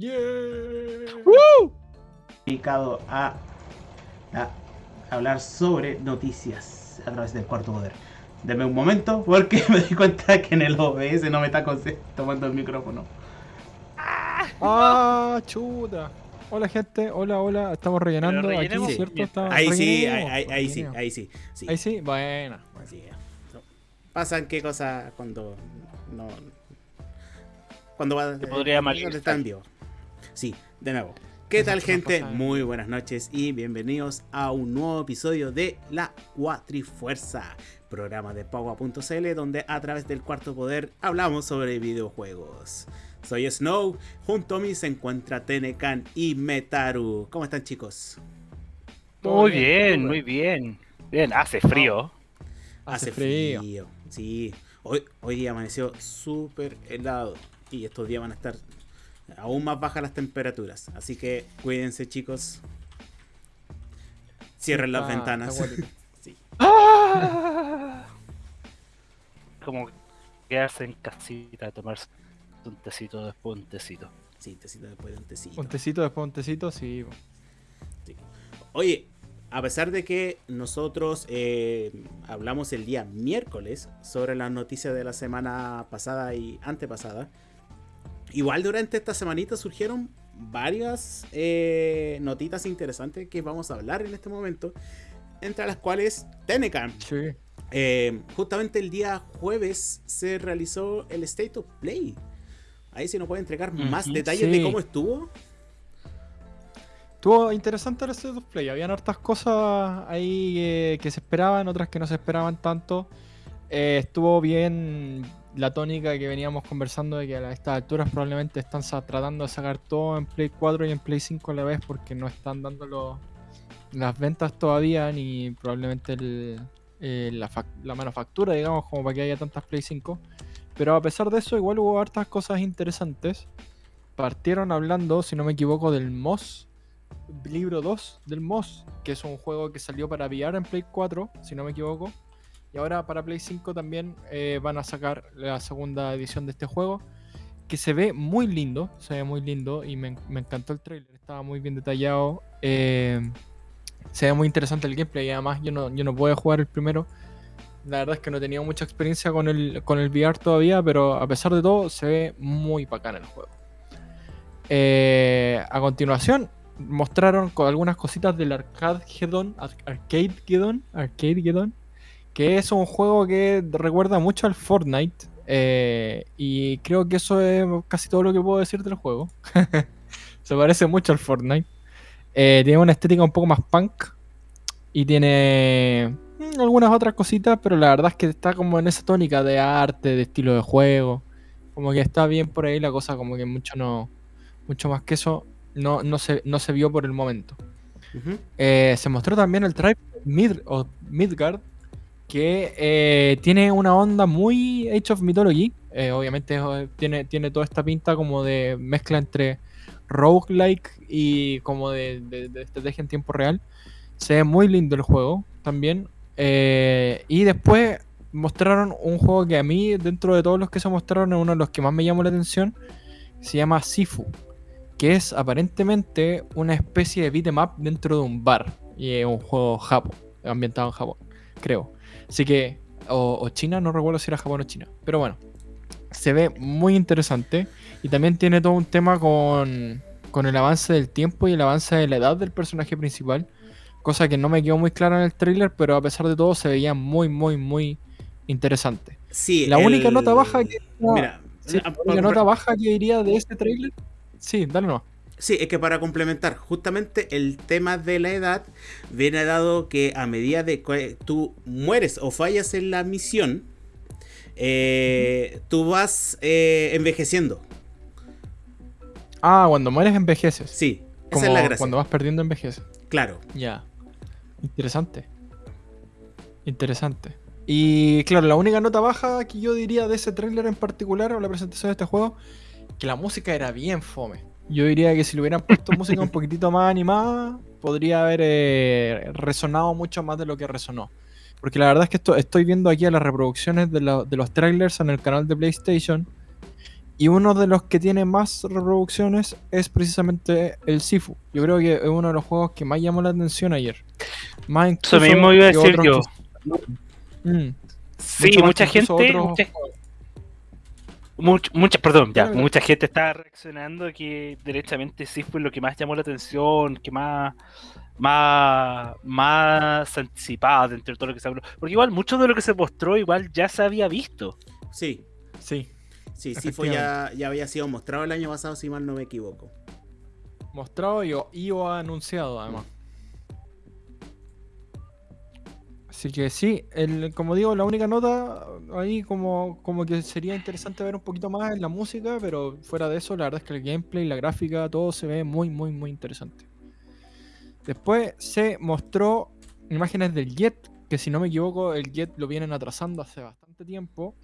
Yeah. dedicado a, a hablar sobre noticias a través del cuarto poder. Deme un momento porque me di cuenta que en el OBS no me está tomando el micrófono. Ah, chuta. Hola gente, hola, hola. Estamos rellenando aquí, Ahí sí, ahí, rellenemos, ahí- ahí sí, ahí sí. sí. Ahí sí, bueno. No. Pasan qué cosas cuando no. Cuando va Te podría llamar cuando Instagram. está en vivo. Sí, de nuevo. ¿Qué tal, gente? Muy buenas noches y bienvenidos a un nuevo episodio de La Cuatrifuerza, programa de Pagua.cl, donde a través del cuarto poder hablamos sobre videojuegos. Soy Snow, junto a mí se encuentra Tenecan y Metaru. ¿Cómo están, chicos? Muy bien, muy bien. Bien, hace frío. Hace frío. Sí, hoy, hoy día amaneció súper helado y estos días van a estar aún más bajas las temperaturas. Así que cuídense, chicos. Cierren las Está- ventanas. Sí. Como quedarse en casita a tomarse un tecito después un tecito. Sí, tecito después de un tecito. Un tecito después un tecito, sí. Sí. Oye, a pesar de que nosotros eh, hablamos el día miércoles sobre las noticias de la semana pasada y antepasada, igual durante esta semanita surgieron varias eh, notitas interesantes que vamos a hablar en este momento, entre las cuales Tenecan. Sí. Eh, justamente el día jueves se realizó el State of Play. Ahí se nos puede entregar más detalles de cómo estuvo. Estuvo interesante el State of Play. Habían hartas cosas ahí eh, que se esperaban, otras que no se esperaban tanto. Estuvo bien la tónica que veníamos conversando de que a estas alturas probablemente están tratando de sacar todo en Play 4 y en Play 5 a la vez porque no están dando las ventas todavía ni probablemente eh, la, fac- la manufactura, digamos, como para que haya tantas Play 5. Pero a pesar de eso, igual hubo hartas cosas interesantes. Partieron hablando, si no me equivoco, del MOS, libro 2 del MOS, que es un juego que salió para VR en Play 4, si no me equivoco. Y ahora para Play 5 también eh, van a sacar la segunda edición de este juego, que se ve muy lindo, se ve muy lindo y me, encantó el trailer, estaba muy bien detallado. eh, se ve muy interesante el gameplay y además yo no, yo no puedo jugar el primero. La verdad es que no he tenido mucha experiencia con el, con el VR todavía, pero a pesar de todo se ve muy bacán el juego. Eh, a continuación, mostraron co- algunas cositas del Arcade Gedon, Ar- Arcade Gedon, Arcade Gedon, que es un juego que recuerda mucho al Fortnite. eh, y creo que eso es casi todo lo que puedo decir del juego. Se parece mucho al Fortnite. Eh, tiene una estética un poco más punk. Y tiene mm, algunas otras cositas, pero la verdad es que está como en esa tónica de arte, de estilo de juego. Como que está bien por ahí la cosa, como que mucho no. Mucho más que eso no, no, se, no se vio por el momento. Eh, se mostró también el Tribe Mid o Midgard, que eh, tiene una onda muy Age of Mythology. Eh, obviamente eh, tiene, tiene toda esta pinta como de mezcla entre roguelike y como de, estrategia en tiempo real. Se ve muy lindo el juego también. Y después mostraron un juego que a mí, dentro de todos los que se mostraron, es uno de los que más me llamó la atención. Se llama Sifu que es aparentemente una especie de beat'em up dentro de un bar. Y es un juego Japón, ambientado en Japón, creo. Así que, o, o China, no recuerdo si era Japón o China. Pero bueno, se ve muy interesante. Y también tiene todo un tema con, con el avance del tiempo y el avance de la edad del personaje principal. Cosa que no me quedó muy clara en el tráiler, pero a pesar de todo se veía muy, muy, muy interesante. Sí, La única nota baja que- Mira, Sí, la única nota baja que diría de este tráiler. Sí, dale no. Sí, es que para complementar, justamente el tema de la edad viene dado que a medida de que tú mueres o fallas en la misión, eh, tú vas eh, envejeciendo. Ah, cuando mueres envejeces. Sí, esa Como es la gracia. cuando vas perdiendo envejeces. Claro. Ya. Interesante. Interesante. Y claro, la única nota baja que yo diría de ese tráiler en particular o la presentación de este juego, que la música era bien fome. Yo diría que si le hubieran puesto música un poquitito más animada, podría haber eh, resonado mucho más de lo que resonó. Porque la verdad es que esto, estoy viendo aquí a las reproducciones de, lo- de los trailers en el canal de PlayStation Y uno de los que tiene más reproducciones es precisamente el Sifu. Yo creo que es uno de los juegos que más llamó la atención ayer. Más Eso mismo iba a decir yo. que- Mm, Sí, mucha gente. Mucha. Much- mucha, perdón, ya. Mucha gente está reaccionando que derechamente sí fue lo que más llamó la atención, que más. Más, más anticipado dentro de todo lo que se habló. Porque igual mucho de lo que se mostró igual ya se había visto. Sí, Sí, sí, sí, fue ya, ya había sido mostrado el año pasado, si mal no me equivoco. mostrado y, o- y o anunciado además. Así que sí, el, como digo, la única nota ahí como, como que sería interesante ver un poquito más en la música, pero fuera de eso, la verdad es que el gameplay, la gráfica, todo se ve muy, muy, muy interesante. Después se mostró imágenes del Jet, que si no me equivoco, el Jet lo vienen atrasando hace bastante tiempo.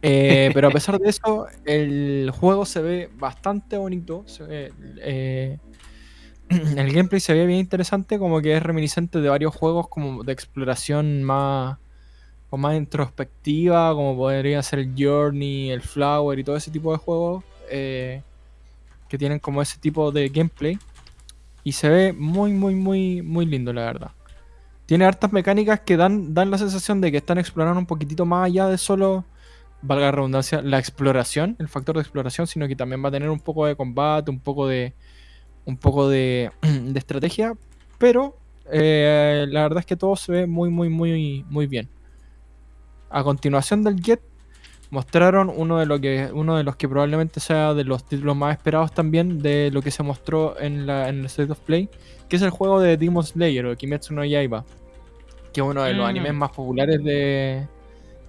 Eh, pero a pesar de eso, el juego se ve bastante bonito. se ve, eh, el gameplay se ve bien interesante, como que es reminiscente de varios juegos como de exploración más, o más introspectiva, como podría ser el Journey, el Flower y todo ese tipo de juegos eh, que tienen como ese tipo de gameplay. Y se ve muy, muy, muy, muy lindo, la verdad. Tiene hartas mecánicas que dan, dan la sensación de que están explorando un poquitito más allá de solo, valga la redundancia, la exploración, el factor de exploración, sino que también va a tener un poco de combate, un poco de, un poco de, de estrategia, pero eh, la verdad es que todo se ve muy, muy, muy, muy bien. A continuación del Jet, mostraron uno de, lo que, uno de los que probablemente sea de los títulos más esperados también de lo que se mostró en, la, en el State of Play, que es el juego de Demon Slayer o Kimetsu no Yaiba, que es uno de los Mm. animes más populares de,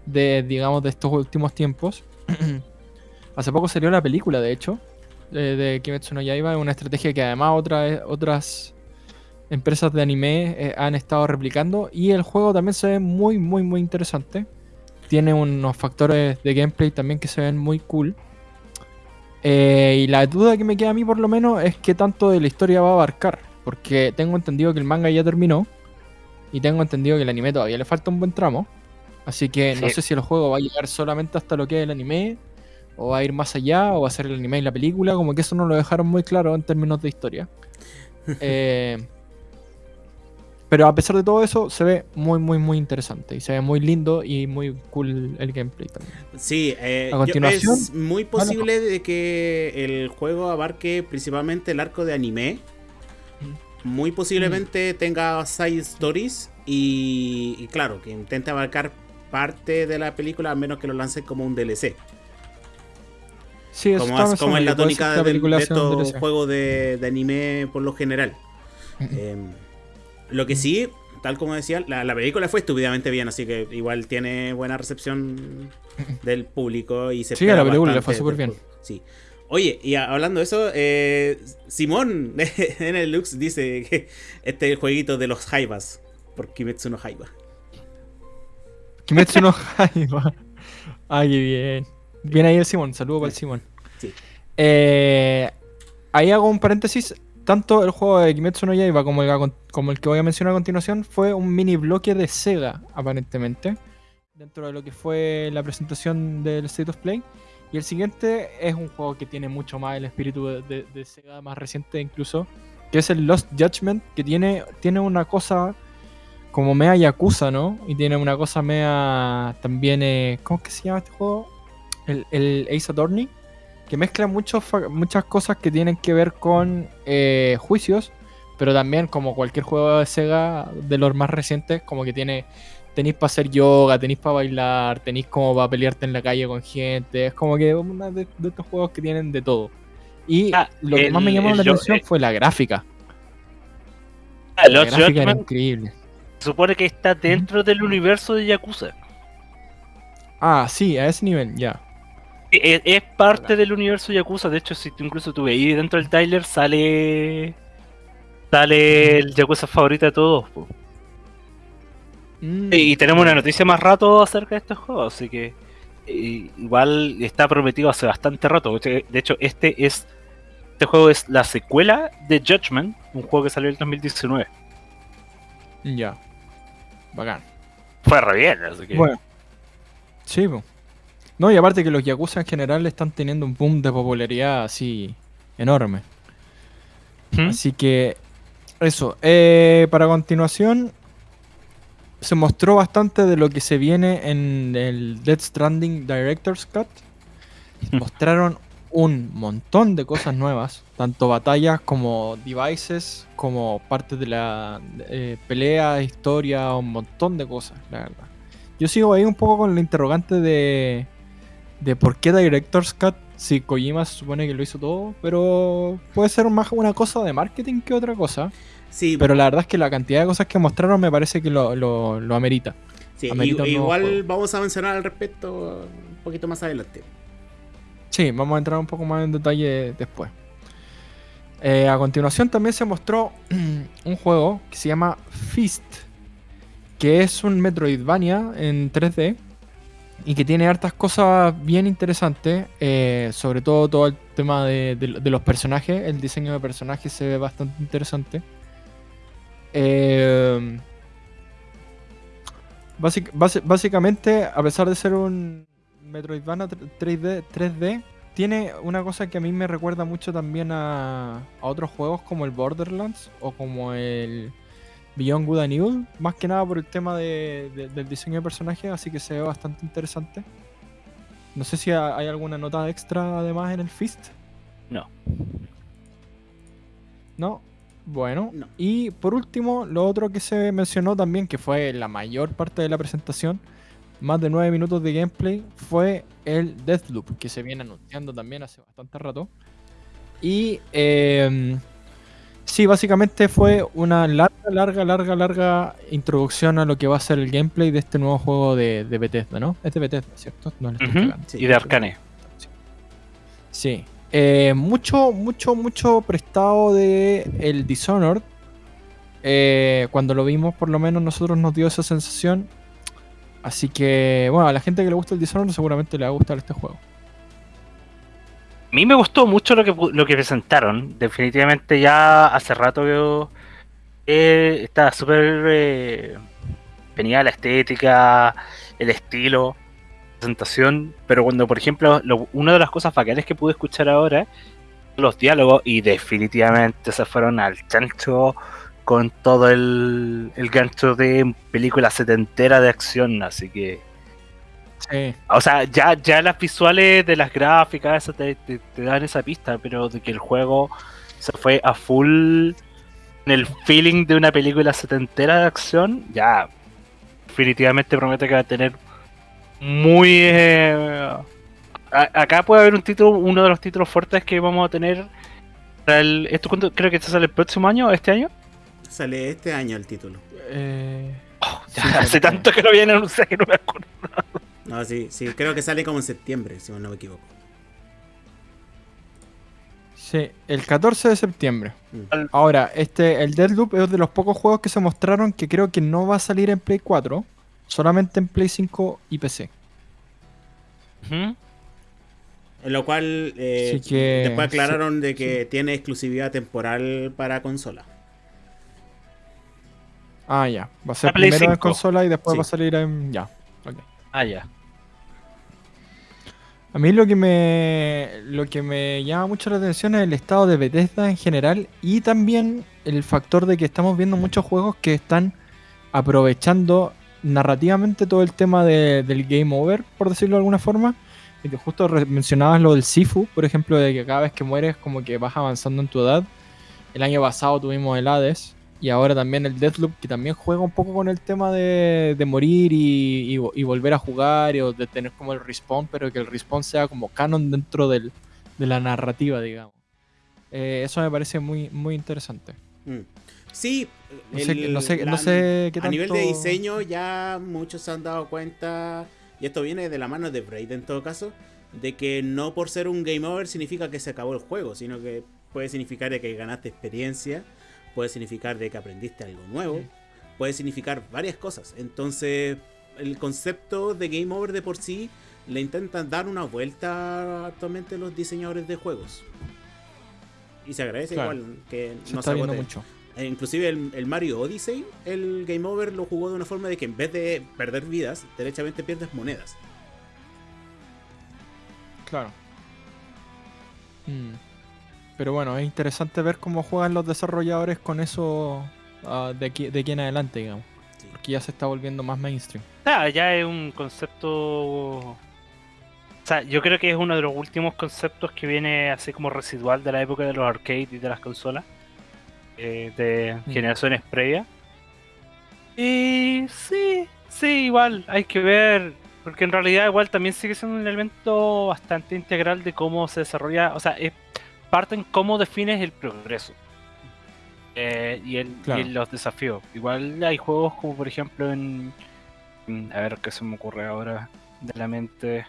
de, digamos, de estos últimos tiempos. Hace poco salió la película, de hecho, de, de Kimetsu no Yaiba, es una estrategia que además otras otras empresas de anime eh, han estado replicando y el juego también se ve muy, muy, muy interesante. Tiene unos factores de gameplay también que se ven muy cool. Eh, y la duda que me queda a mí por lo menos es qué tanto de la historia va a abarcar. Porque tengo entendido que el manga ya terminó. Y tengo entendido que el anime todavía le falta un buen tramo. Así que no sé si el juego va a llegar solamente hasta lo que es el anime. O va a ir más allá. O va a ser el anime y la película. Como que eso no lo dejaron muy claro en términos de historia. Eh, pero a pesar de todo eso, se ve muy, muy, muy interesante. Y se ve muy lindo y muy cool el gameplay también. Sí, eh, A continuación- es muy posible de que el juego abarque principalmente el arco de anime. Muy posiblemente tenga side stories y, y claro, que intente abarcar parte de la película a menos que lo lance como un DLC. Sí, eso Como, es, como pensando, es la tónica de, estos juegos de, de anime por lo general. Em, lo que sí, tal como decía, la, la película fue estúpidamente bien, así que igual tiene buena recepción del público y se Sí, la película le fue súper bien. Sí. Oye, y hablando de eso, eh, Simón en el Lux dice que este es el jueguito de los Jaivas, por Kimetsu no Jaiba. Kimetsu no. Ay, qué bien. Bien ahí el Simón, saludo para el Simón. Sí. Eh, ahí hago un paréntesis. Tanto el juego de Kimetsu no Yaiba como el, que- como el que voy a mencionar a continuación fue un mini bloque de Sega, aparentemente. Dentro de lo que fue la presentación del State of Play. Y el siguiente es un juego que tiene mucho más el espíritu de, de- de Sega, más reciente incluso. Que es el Lost Judgment, que tiene, tiene una cosa como mea Yakuza, ¿no? Y tiene una cosa mea también, eh, ¿cómo es que se llama este juego? El, el Ace Attorney, que mezcla muchos muchas cosas que tienen que ver con eh, juicios, pero también como cualquier juego de Sega de los más recientes, como que tiene, tenéis para hacer yoga, tenéis para bailar, tenéis como para pelearte en la calle con gente, es como que uno de, de estos juegos que tienen de todo. Y Ah, lo que el- más me llamó la yo- atención eh, fue la gráfica. Ah, La gráfica era Judgment increíble. se supone que está dentro del universo de Yakuza. Ah, sí, a ese nivel, ya. Es, es parte del universo Yakuza. De hecho, si tú incluso tú veis dentro del trailer, sale. Sale el Yakuza favorito de todos. Mm. Y tenemos una noticia más rato acerca de estos juegos, así que. eh, igual está prometido hace bastante rato. De hecho, este es. Este juego es la secuela de Judgment, un juego que salió en el 2019. Ya. Bacán. Fue re bien, así que. Bueno. Sí, po. No, y aparte que los Yakuza en general están teniendo un boom de popularidad así enorme. ¿Mm? Así que eso. eh, para continuación, se mostró bastante de lo que se viene en el Death Stranding Director's Cut. Mostraron un montón de cosas nuevas, tanto batallas como devices, como parte de la eh, pelea, historia, un montón de cosas, la verdad. Yo sigo ahí un poco con el interrogante de, de por qué Director's Cut, si Kojima se supone que lo hizo todo, pero puede ser más una cosa de marketing que otra cosa. Sí, Pero la verdad es que la cantidad de cosas que mostraron me parece que lo, lo, lo amerita. sí, amerita igual vamos a mencionar al respecto un poquito más adelante. Sí, vamos a entrar un poco más en detalle después. Eh, a continuación también se mostró un juego que se llama Fist, que es un Metroidvania en 3D y que tiene hartas cosas bien interesantes, eh, sobre todo todo el tema de, de- los personajes, el diseño de personajes se ve bastante interesante. Eh, básicamente, a pesar de ser un Metroidvania 3D, 3D, tiene una cosa que a mí me recuerda mucho también a, a otros juegos como el Borderlands o como el Beyond Good and Evil, más que nada por el tema de- de- del diseño de personajes, así que se ve bastante interesante. No sé si ha- hay alguna nota extra además en el Fist. No. ¿No? Bueno. No. Y por último, lo otro que se mencionó también, que fue la mayor parte de la presentación, más de 9 minutos de gameplay, fue el Deathloop, que se viene anunciando también hace bastante rato. Y eh, sí, básicamente fue una larga, larga, larga, larga introducción a lo que va a ser el gameplay de este nuevo juego de, de Bethesda, ¿no? Es de Bethesda, ¿cierto? No le estoy Ujú. cagando. Sí. y de Arcane. Sí. Eh, mucho, mucho, mucho prestado de el Dishonored. Eh, cuando lo vimos, por lo menos nosotros nos dio esa sensación. Así que, bueno, a la gente que le gusta el Dishonored seguramente le va a gustar este juego. Mí me gustó mucho lo que, lo que presentaron. Definitivamente ya hace rato que eh, estaba súper eh, venía la estética, el estilo, presentación. Pero cuando, por ejemplo, lo- una de las cosas bacanas que pude escuchar ahora, los diálogos, y definitivamente se fueron al chancho con todo el, el gancho de película setentera de acción. Así que. Sí. O sea, ya, ya las visuales de las gráficas eso te, te- te dan esa pista, pero de que el juego se fue a full en el feeling de una película setentera de acción, ya definitivamente promete que va a tener muy... eh, a- acá puede haber un título, uno de los títulos fuertes que vamos a tener. para el- ¿Esto creo que esto sale el próximo año o este año? Sale este año el título. Eh, Ya Sí, hace sí. tanto que lo vienen a anunciar que no me acuerdo. No, sí, sí, creo que sale como en septiembre, si no me equivoco. sí, el 14 de septiembre. Mm. Ahora, este, el Deathloop es de los pocos juegos que se mostraron que creo que no va a salir en Play 4, solamente en Play 5 y PC. Ujú. En lo cual eh, que- después aclararon de que tiene exclusividad temporal para consola. Ah, ya. Va a ser primero en 5. consola y después Sí. va a salir en. Ya. Ah, ya. A mí lo que me lo que me llama mucho la atención es el estado de Bethesda en general y también el factor de que estamos viendo muchos juegos que están aprovechando narrativamente todo el tema de- del game over, por decirlo de alguna forma. Y que justo mencionabas lo del Sifu, por ejemplo, de que cada vez que mueres como que vas avanzando en tu edad. El año pasado tuvimos el Hades y ahora también el Deathloop, que también juega un poco con el tema de, de morir y, y vo- y volver a jugar y o de tener como el respawn, pero que el respawn sea como canon dentro del- de la narrativa, digamos. Eh, eso me parece muy, muy interesante. Mm. Sí, No sé, no sé, la- no sé qué a nivel de tanto- diseño ya muchos se han dado cuenta, y esto viene de la mano de Braid en todo caso, de que no por ser un game over significa que se acabó el juego, sino que puede significar que ganaste experiencia, puede significar de que aprendiste algo nuevo, puede significar varias cosas. Entonces, el concepto de game over de por sí le intentan dar una vuelta actualmente los diseñadores de juegos. Y se agradece Claro. igual que Se no se agote. mucho. Eh, Inclusive el, el Mario Odyssey, el Game Over lo jugó de una forma de que en vez de perder vidas, derechamente pierdes monedas. Claro. Mm. Pero bueno, es interesante ver cómo juegan los desarrolladores con eso ah, de, aquí, de aquí en adelante, digamos. Sí. Porque ya se está volviendo más mainstream. Ah, ya es un concepto. O sea, yo creo que es uno de los últimos conceptos que viene así como residual de la época de los arcades y de las consolas. eh, de Mm. generaciones previas. Y sí, sí, igual, hay que ver. Porque en realidad igual también sigue siendo un elemento bastante integral de cómo se desarrolla. O sea, es parte en cómo defines el progreso. eh, y, el, Claro. los desafíos. Igual hay juegos como por ejemplo en... en- A ver qué se me ocurre ahora de la mente.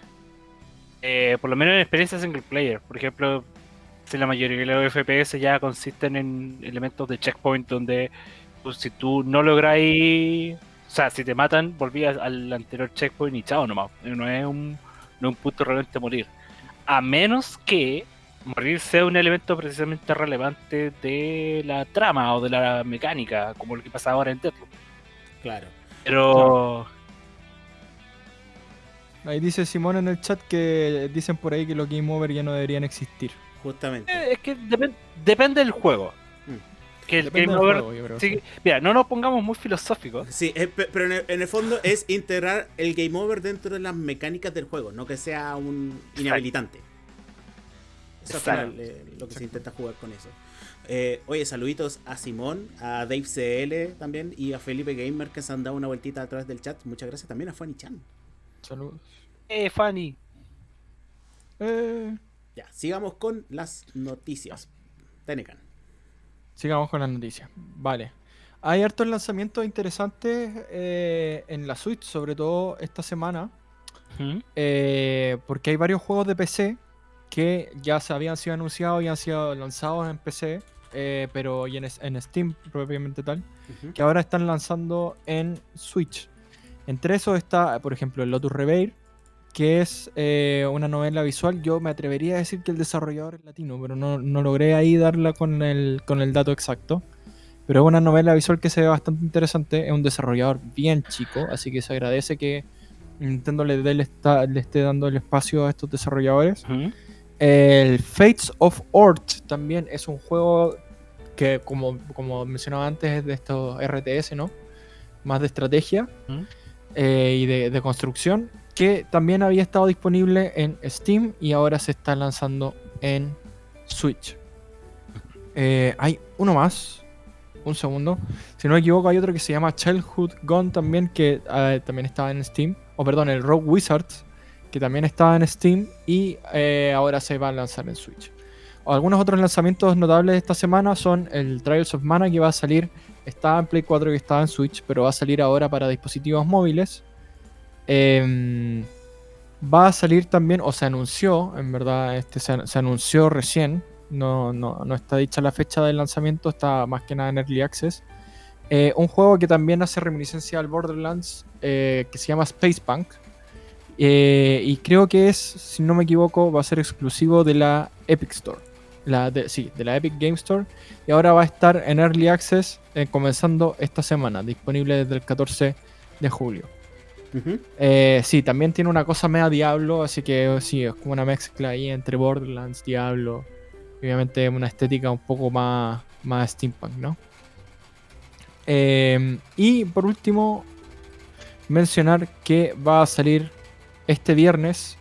Eh, por lo menos en experiencias single player. Por ejemplo, si la mayoría de los FPS ya consisten en elementos de checkpoint donde pues, si tú no lográis... O sea, si te matan, volvías al anterior checkpoint y chao nomás. No es un, no es un punto realmente morir. A menos que morir sea un elemento precisamente relevante de la trama o de la mecánica, como lo que pasa ahora en Deathloop. Claro. Pero... Ahí dice Simón en el chat que dicen por ahí que los Game Over ya no deberían existir. Justamente. Eh, Es que depen- depende del juego. Mm. Que el Depende Game Over. juego, sí mira, no nos pongamos muy filosóficos. Sí, eh, pe- pero en el, en el fondo es integrar el game over dentro de las mecánicas del juego, no que sea un inhabilitante. Eso Exacto. eh, lo que se intenta jugar con eso. Eh, oye, saluditos a Simón, a Dave CL también y a Felipe Gamer que se han dado una vueltita a través del chat. Muchas gracias también a Fanny Chan. Saludos. Eh, Fanny. Eh, Ya, sigamos con las noticias. Tenecan. sigamos con las noticias. Vale. Hay hartos lanzamientos interesantes eh, en la Switch, sobre todo esta semana. ¿Mm? eh, porque hay varios juegos de PC que ya se habían sido anunciados y han sido lanzados en PC, eh, pero y en, en Steam propiamente tal, que ahora están lanzando en Switch. Entre esos está, por ejemplo, el Lotus Reveil, que es eh, una novela visual. Yo me atrevería a decir que el desarrollador es latino, pero no, no logré ahí darla con el, con el dato exacto. Pero es una novela visual que se ve bastante interesante. Es un desarrollador bien chico, así que se agradece que Nintendo le, dé- le está- le esté dando el espacio a estos desarrolladores. El Fates of Ort también es un juego que, como, como mencionaba antes, es de estos RTS, ¿no? Más de estrategia ¿Mm? eh, y de, de construcción, que también había estado disponible en Steam y ahora se está lanzando en Switch. Eh, hay uno más, un segundo. Si no me equivoco, hay otro que se llama Childhood Gone también, que eh, también estaba en Steam. O perdón, el Rogue Wizards, que también estaba en Steam y eh, ahora se va a lanzar en Switch. Algunos otros lanzamientos notables de esta semana son el Trials of Mana que va a salir, estaba en Play 4 y estaba en Switch, pero va a salir ahora para dispositivos móviles. Em, va a salir también, o se anunció, en verdad, este se, anunció recién, no, no, no está dicha la fecha del lanzamiento, está más que nada en Early Access. Eh, un juego que también hace reminiscencia al Borderlands, eh, que se llama Space Punk. Eh, y creo que es, si no me equivoco, va a ser exclusivo de la Epic Store. La de, sí, de la Epic Game Store. Y ahora va a estar en Early Access eh, comenzando esta semana, disponible desde el 14 de julio. Eh, sí, también tiene una cosa media Diablo, así que sí, es como una mezcla ahí entre Borderlands, Diablo. Obviamente una estética un poco más, más steampunk, ¿no? Y por último, mencionar que va a salir este viernes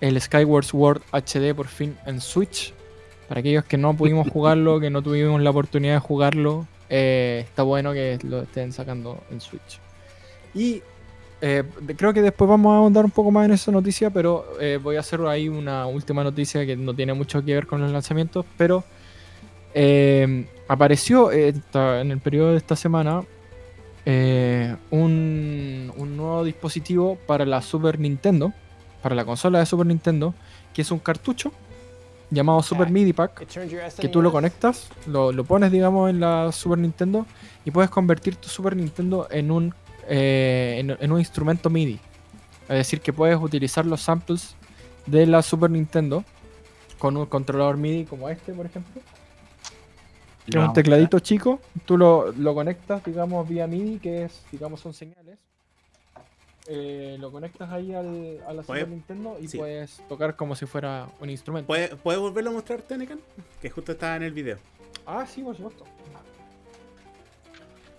el Skyward Sword HD por fin en Switch. Para aquellos que no pudimos jugarlo, que no tuvimos la oportunidad de jugarlo, eh, está bueno que lo estén sacando en Switch. Y eh, creo que después vamos a ahondar un poco más en esa noticia, pero eh, voy a hacer ahí una última noticia que no tiene mucho que ver con los lanzamientos, pero eh, apareció esta- en el periodo de esta semana eh, un, un nuevo dispositivo para la Super Nintendo, para la consola de Super Nintendo, que es un cartucho llamado Super MIDI Pack que tú lo conectas, lo, lo pones, digamos, en la Super Nintendo y puedes convertir tu Super Nintendo en un, eh, en, en un instrumento MIDI. Es decir, que puedes utilizar los samples de la Super Nintendo con un controlador MIDI como este, por ejemplo. Es un tecladito chico, tú lo, lo conectas, digamos, vía MIDI, que es, digamos, son señales. eh, lo conectas ahí al, a la Super Nintendo y sí. puedes tocar como si fuera un instrumento. ¿Puedes, ¿Puedes volverlo a mostrar, Tenecan? Que justo estaba en el video. Ah, sí, por supuesto.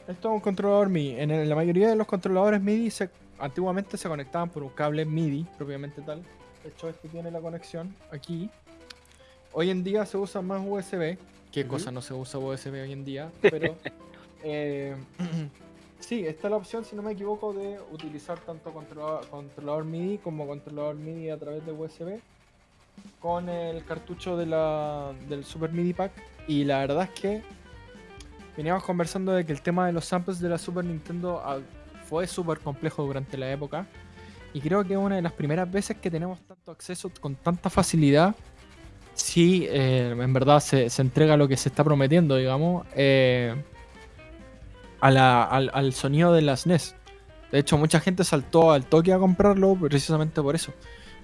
Esto es un controlador MIDI. En la mayoría de los controladores MIDI se, antiguamente se conectaban por un cable MIDI, propiamente tal. De hecho, este tiene la conexión aquí. Hoy en día se usa más USB. ¿Qué cosa no se usa USB hoy en día? Pero eh, sí, está la opción, si no me equivoco, de utilizar tanto controlador, controlador MIDI como controlador MIDI a través de USB con el cartucho de la, del Super MIDI Pack. Y la verdad es que veníamos conversando de que el tema de los samples de la Super Nintendo ah, fue súper complejo durante la época. Y creo que es una de las primeras veces que tenemos tanto acceso con tanta facilidad. Si eh, en verdad se, se entrega lo que se está prometiendo, digamos, eh, a la- al, al sonido de las NES. De hecho, mucha gente saltó al toque a comprarlo precisamente por eso.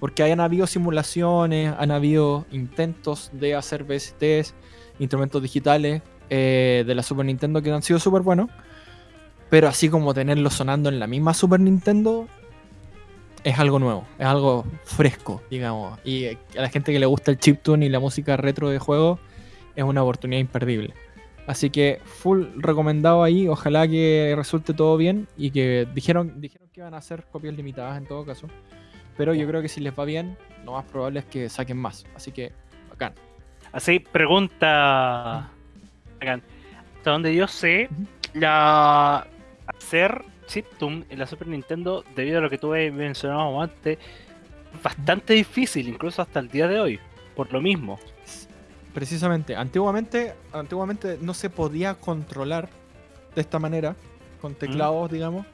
Porque hayan habido simulaciones, han habido intentos de hacer VSTs, instrumentos digitales eh, de la Super Nintendo que han sido súper buenos. Pero así como tenerlo sonando en la misma Super Nintendo es algo nuevo, es algo fresco, digamos. Y a la gente que le gusta el chiptune y la música retro de juego es una oportunidad imperdible. Así que full recomendado ahí, ojalá que resulte todo bien y que dijeron, dijeron que iban a hacer copias limitadas en todo caso. Pero yo creo que si les va bien, lo más probable es que saquen más. Así que, bacán. Así, pregunta. Hagan, Hasta donde yo sé, la hacer chiptune en la Super Nintendo, debido a lo que tú mencionado antes, es bastante difícil, incluso hasta el día de hoy. Por lo mismo. Precisamente, antiguamente, antiguamente no se podía controlar de esta manera, con teclados, digamos,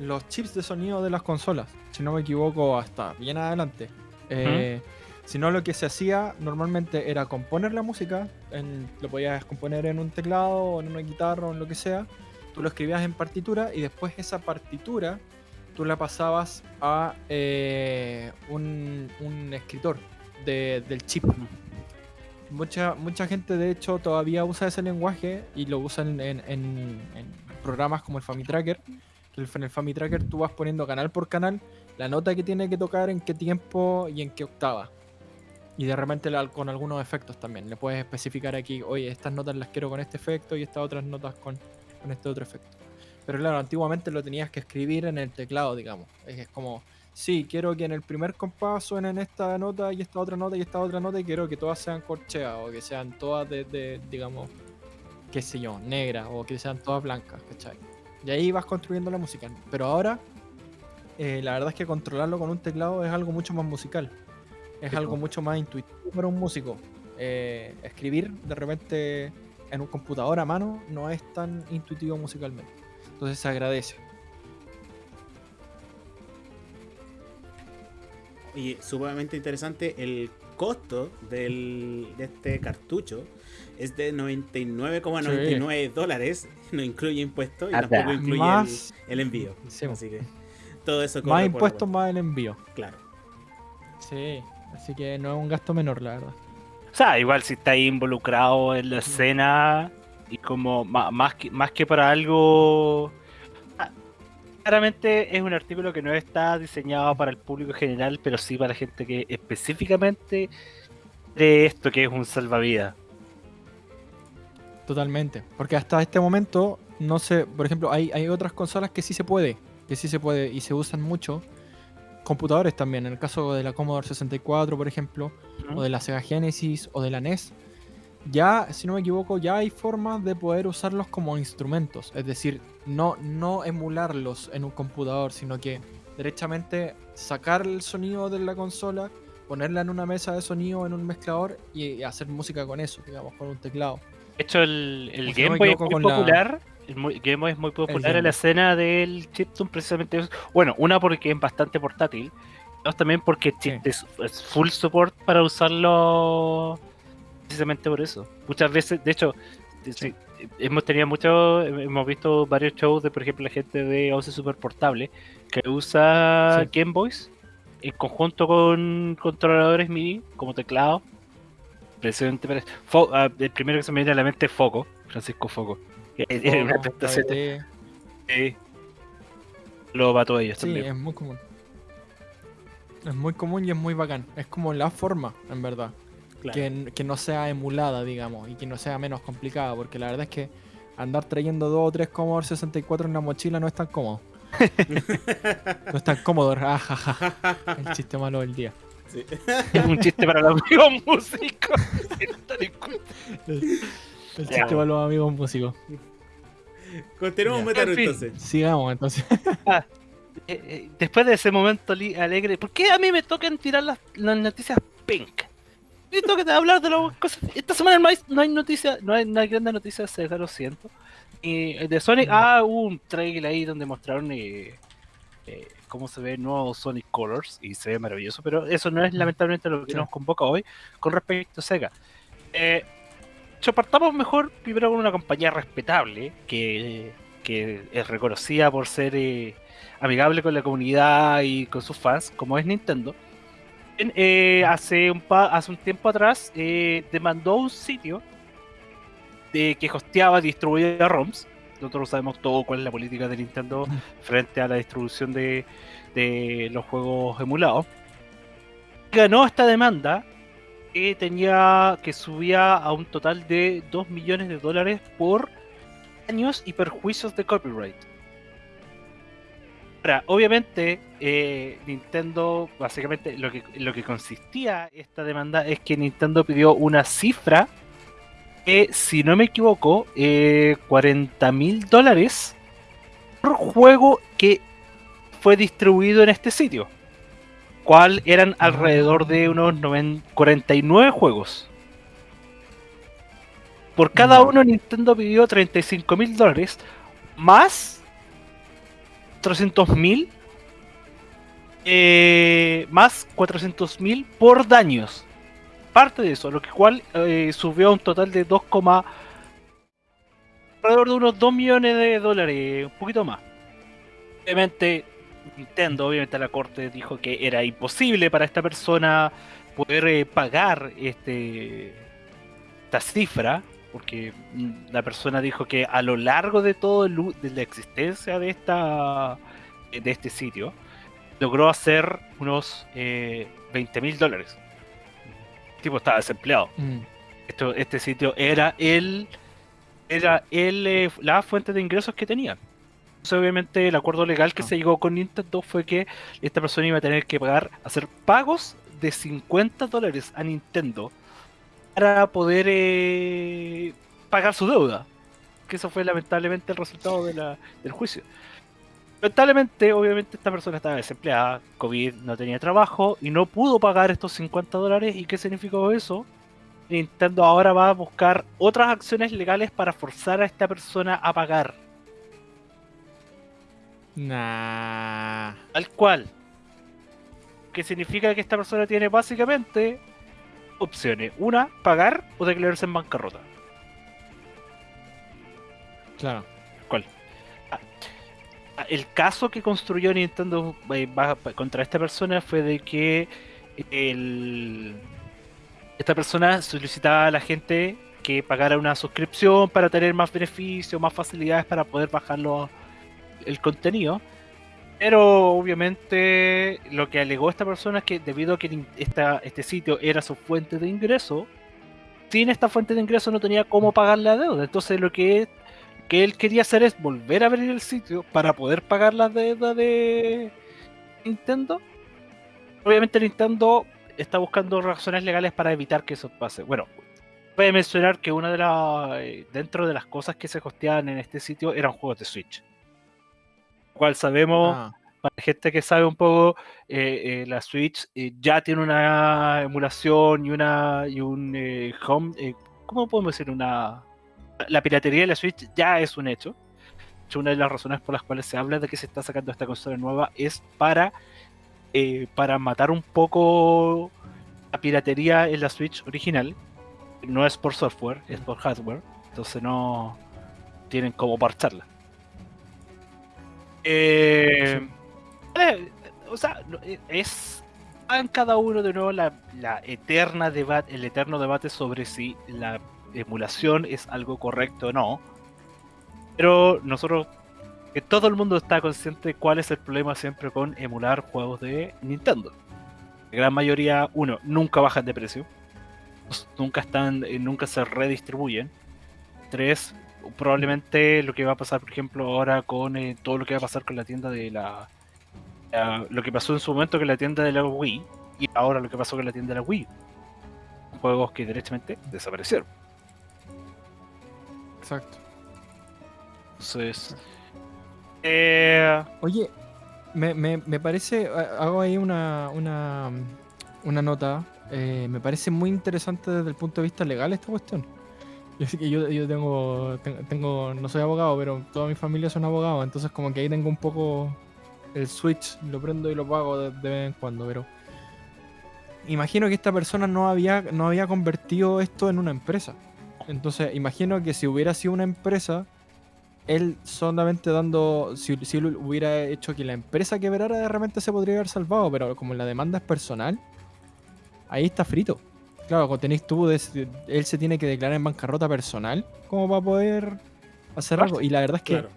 los chips de sonido de las consolas. Si no me equivoco, hasta bien adelante. Eh, Si no, lo que se hacía normalmente era componer la música, en- lo podías componer en un teclado en una guitarra o en lo que sea. Lo escribías en partitura y después esa partitura tú la pasabas a eh, un, un escritor de- del chip. Mucha, mucha gente de hecho todavía usa ese lenguaje y lo usan en, programas como el FamiTracker. En el FamiTracker tú vas poniendo canal por canal la nota que tiene que tocar, en qué tiempo y en qué octava. Y de repente con algunos efectos también. Le puedes especificar aquí, oye, estas notas las quiero con este efecto y estas otras notas con, con este otro efecto. Pero claro, antiguamente lo tenías que escribir en el teclado, digamos. Es, como, sí, quiero que en el primer compás suenen esta nota y esta otra nota y esta otra nota y quiero que todas sean corcheas o que sean todas de, de, digamos, qué sé yo, negras o que sean todas blancas, ¿cachai? Y ahí vas construyendo la música. Pero ahora, eh, la verdad es que controlarlo con un teclado es algo mucho más musical. Es algo mucho más intuitivo para un músico. Eh, escribir de repente en un computador a mano no es tan intuitivo musicalmente. Entonces se agradece. Y sumamente interesante, el costo del, de este cartucho es de 99,99 dólares. No incluye impuestos y Anda. tampoco incluye el, Más, el envío. sí, Así que todo eso más impuestos, más el envío. Claro. Sí, así que no es un gasto menor, la verdad. O sea, igual si está ahí involucrado en la escena y como más, que, más que para algo... Ah, Claramente es un artículo que no está diseñado para el público general, pero sí para gente que específicamente de esto que es un salvavidas. Totalmente. Porque hasta este momento, no sé, por ejemplo, hay, hay otras consolas que sí se puede, que sí se puede y se usan mucho. Computadores también, en el caso de la Commodore 64, por ejemplo, o de la Sega Genesis o de la NES. Ya, si no me equivoco, ya hay formas de poder usarlos como instrumentos. Es decir, no, no emularlos en un computador, sino que derechamente sacar el sonido de la consola, ponerla en una mesa de sonido, en un mezclador y, hacer música con eso, digamos, con un teclado. De hecho, el, el Game Boy es muy la- muy- Game Boy es muy popular en la escena del chiptune, precisamente. Bueno, una porque es bastante portátil. Dos también porque es, es full support para usarlo. Precisamente por eso. Muchas veces, de hecho, sí, hemos tenido mucho. Hemos visto varios shows de, por ejemplo, la gente de OC Super Portable que usa Sí. Game Boys en conjunto con controladores MIDI como teclado. Precisamente para- ah, el primero que se me viene a la mente es Foco, Francisco Foco. Tiene una. Sí. Lo va todo ellos Sí, también. es muy común. Es muy común y es muy bacán. Es como la forma, en verdad. Claro. Que, que no sea emulada, digamos, y que no sea menos complicada, porque la verdad es que andar trayendo dos o tres Commodore 64 en la mochila no es tan cómodo. no es tan cómodo. Ah. El chiste malo del día. Sí. Es un chiste para los amigos músicos. que no están escuchando. El, chiste para los amigos músicos. Continuamos, Ya. Metaru, En fin. entonces. Sigamos, entonces. Eh, eh, después de ese momento alegre, ¿por qué a mí me tocan tirar las, las noticias pink? Me toca hablar de las cosas. Esta semana no hay, no hay noticias, no hay, no hay grandes noticias de Sega, lo siento. Y eh, de Sonic, No. ah, hubo un trailer ahí donde mostraron eh, eh, cómo se ve el nuevo Sonic Colors y se ve maravilloso, pero eso no es lamentablemente lo que Sí. nos convoca hoy con respecto a Sega. Eh, yo partamos mejor primero con una compañía respetable que, que es reconocida por ser eh, amigable con la comunidad y con sus fans, como es Nintendo. En- eh, hace, un pa- hace un tiempo atrás eh, demandó un sitio de, que hosteaba distribuía ROMs. Nosotros sabemos todo cuál es la política de Nintendo frente a la distribución de, de los juegos emulados. Ganó esta demanda que tenía que subía a un total de 2 millones de dólares por daños y perjuicios de copyright. Ahora, obviamente, eh, Nintendo, básicamente, lo que, lo que consistía esta demanda es que Nintendo pidió una cifra que, si no me equivoco, eh, 40 mil dólares por juego que fue distribuido en este sitio. Cual eran alrededor de unos noven- 49 juegos. Por cada uno Nintendo pidió 35 mil dólares más 300 mil eh, más 400 mil por daños. Parte de eso, lo que cual eh, subió a un total de 2, alrededor de unos 2 millones de dólares, un poquito más. Obviamente, Nintendo, obviamente la corte dijo que era imposible para esta persona poder eh, pagar este esta cifra, porque la persona dijo que a lo largo de todo el de la existencia de esta de este sitio logró hacer unos eh, 20 mil dólares. El tipo estaba desempleado. Mm. Esto, este sitio era el era el, eh, la fuente de ingresos que tenía. Entonces, obviamente, el acuerdo legal que Ah. se llegó con Nintendo fue que esta persona iba a tener que pagar, hacer pagos de 50 dólares a Nintendo para poder eh, pagar su deuda. Que eso fue lamentablemente el resultado de la- del juicio. Lamentablemente, obviamente, esta persona estaba desempleada, COVID, no tenía trabajo y no pudo pagar estos 50 dólares. ¿Y qué significó eso? Nintendo ahora va a buscar otras acciones legales para forzar a esta persona a pagar. Nah. Tal cual. Que significa que esta persona tiene básicamente opciones. Una, pagar o declararse en bancarrota. Claro. Ah, El caso que construyó Nintendo eh, contra esta persona fue de que el- esta persona solicitaba a la gente que pagara una suscripción para tener más beneficios, más facilidades para poder bajarlo el contenido. Pero obviamente lo que alegó esta persona es que debido a que esta, este sitio era su fuente de ingreso, sin esta fuente de ingreso no tenía cómo pagar la deuda. Entonces lo que, que él quería hacer es volver a abrir el sitio para poder pagar la deuda de Nintendo. Obviamente Nintendo está buscando razones legales para evitar que eso pase. Bueno, voy a mencionar que una de las eh, dentro de las cosas que se hosteaban en este sitio eran juegos de Switch. Cual sabemos Ah, para la gente que sabe un poco, eh, eh, la Switch eh, ya tiene una emulación y una y un home, ¿cómo podemos decir? Una la piratería de la Switch ya es un hecho. Una de las razones por las cuales se habla de que se está sacando esta consola nueva es para para matar un poco la piratería en la Switch original. No es por software, es por hardware. Entonces no tienen cómo parcharla. Eh, o sea, eh, es en cada uno de nuevo la, eterna debate, el eterno debate sobre si la emulación es algo correcto o no. Pero nosotros que todo el mundo está consciente de cuál es el problema siempre con emular juegos de Nintendo. La gran mayoría, uno, nunca bajan de precio. Nunca están, eh, nunca se redistribuyen. Tres, probablemente lo que va a pasar, por ejemplo, ahora con eh, todo lo que va a pasar con la tienda de la, la- Lo que pasó en su momento con la tienda de la Wii y ahora lo que pasó con la tienda de la Wii. Juegos que directamente desaparecieron. Exacto. Entonces. Eh, Oye, me, me, me parece, ha- hago ahí una, una, una nota, eh, me parece muy interesante desde el punto de vista legal esta cuestión. Yo yo, tengo, ten- tengo, no soy abogado, pero toda mi familia son abogados, entonces como que ahí tengo un poco el switch, lo prendo y lo pago de, vez en cuando, pero imagino que esta persona no había, no había convertido esto en una empresa. Entonces, imagino que si hubiera sido una empresa, él solamente dando, si, si hubiera hecho que la empresa quebrara, de repente se podría haber salvado, pero como la demanda es personal, ahí está frito. Claro, cuando tenéis tú, él se tiene que declarar en bancarrota personal como para poder hacer algo. Y la verdad es que Claro.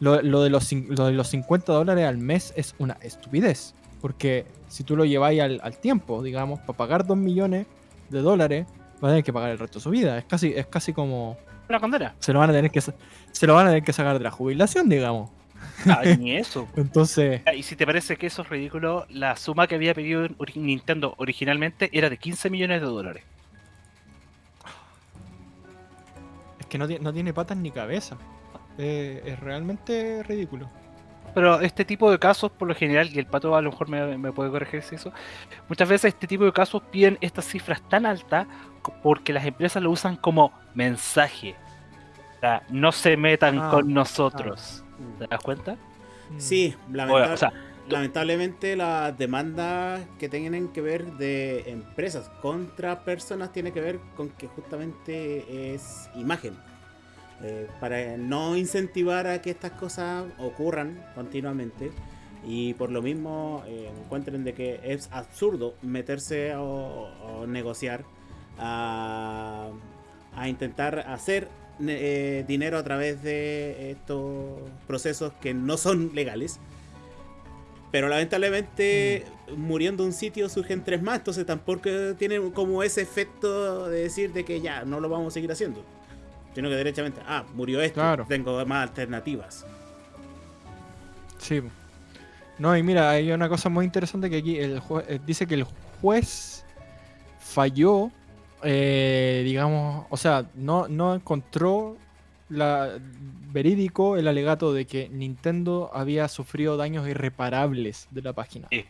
lo, lo de los, lo de los 50 dólares al mes es una estupidez. Porque si tú lo lleváis al, al tiempo, digamos, para pagar 2 millones de dólares, va a tener que pagar el resto de su vida. Es casi, es casi como. una condena. Se lo van a tener que sa- se lo van a tener que sacar de la jubilación, digamos. Ah, ni eso. Entonces, Ah, Y si te parece que eso es ridículo, la suma que había pedido Nintendo originalmente era de 15 millones de dólares. es que no, no tiene patas ni cabeza. Eh, es realmente ridículo. Pero este tipo de casos, por lo general, y el pato a lo mejor me, me puede corregir si eso, muchas veces este tipo de casos piden estas cifras tan altas porque las empresas lo usan como mensaje. O sea, no se metan Ah, con nosotros. Mm. ¿Te das cuenta? Mm. Sí, O, lamentable- o sea, lamentablemente las demandas que tienen que ver de empresas contra personas tiene que ver con que justamente es imagen. Eh, para no incentivar a que estas cosas ocurran continuamente y por lo mismo eh, encuentren de que es absurdo meterse o, o negociar a, a intentar hacer eh, dinero a través de estos procesos que no son legales. Pero lamentablemente muriendo un sitio surgen tres más, entonces tampoco tiene como ese efecto de decir de que ya no lo vamos a seguir haciendo. Sino que derechamente, ah, murió esto, Claro. tengo más alternativas. Sí. No, y mira, hay una cosa muy interesante que aquí el jue- eh, dice que el juez falló, eh, digamos, o sea, no, no encontró la, verídico el alegato de que Nintendo había sufrido daños irreparables de la página. Sí.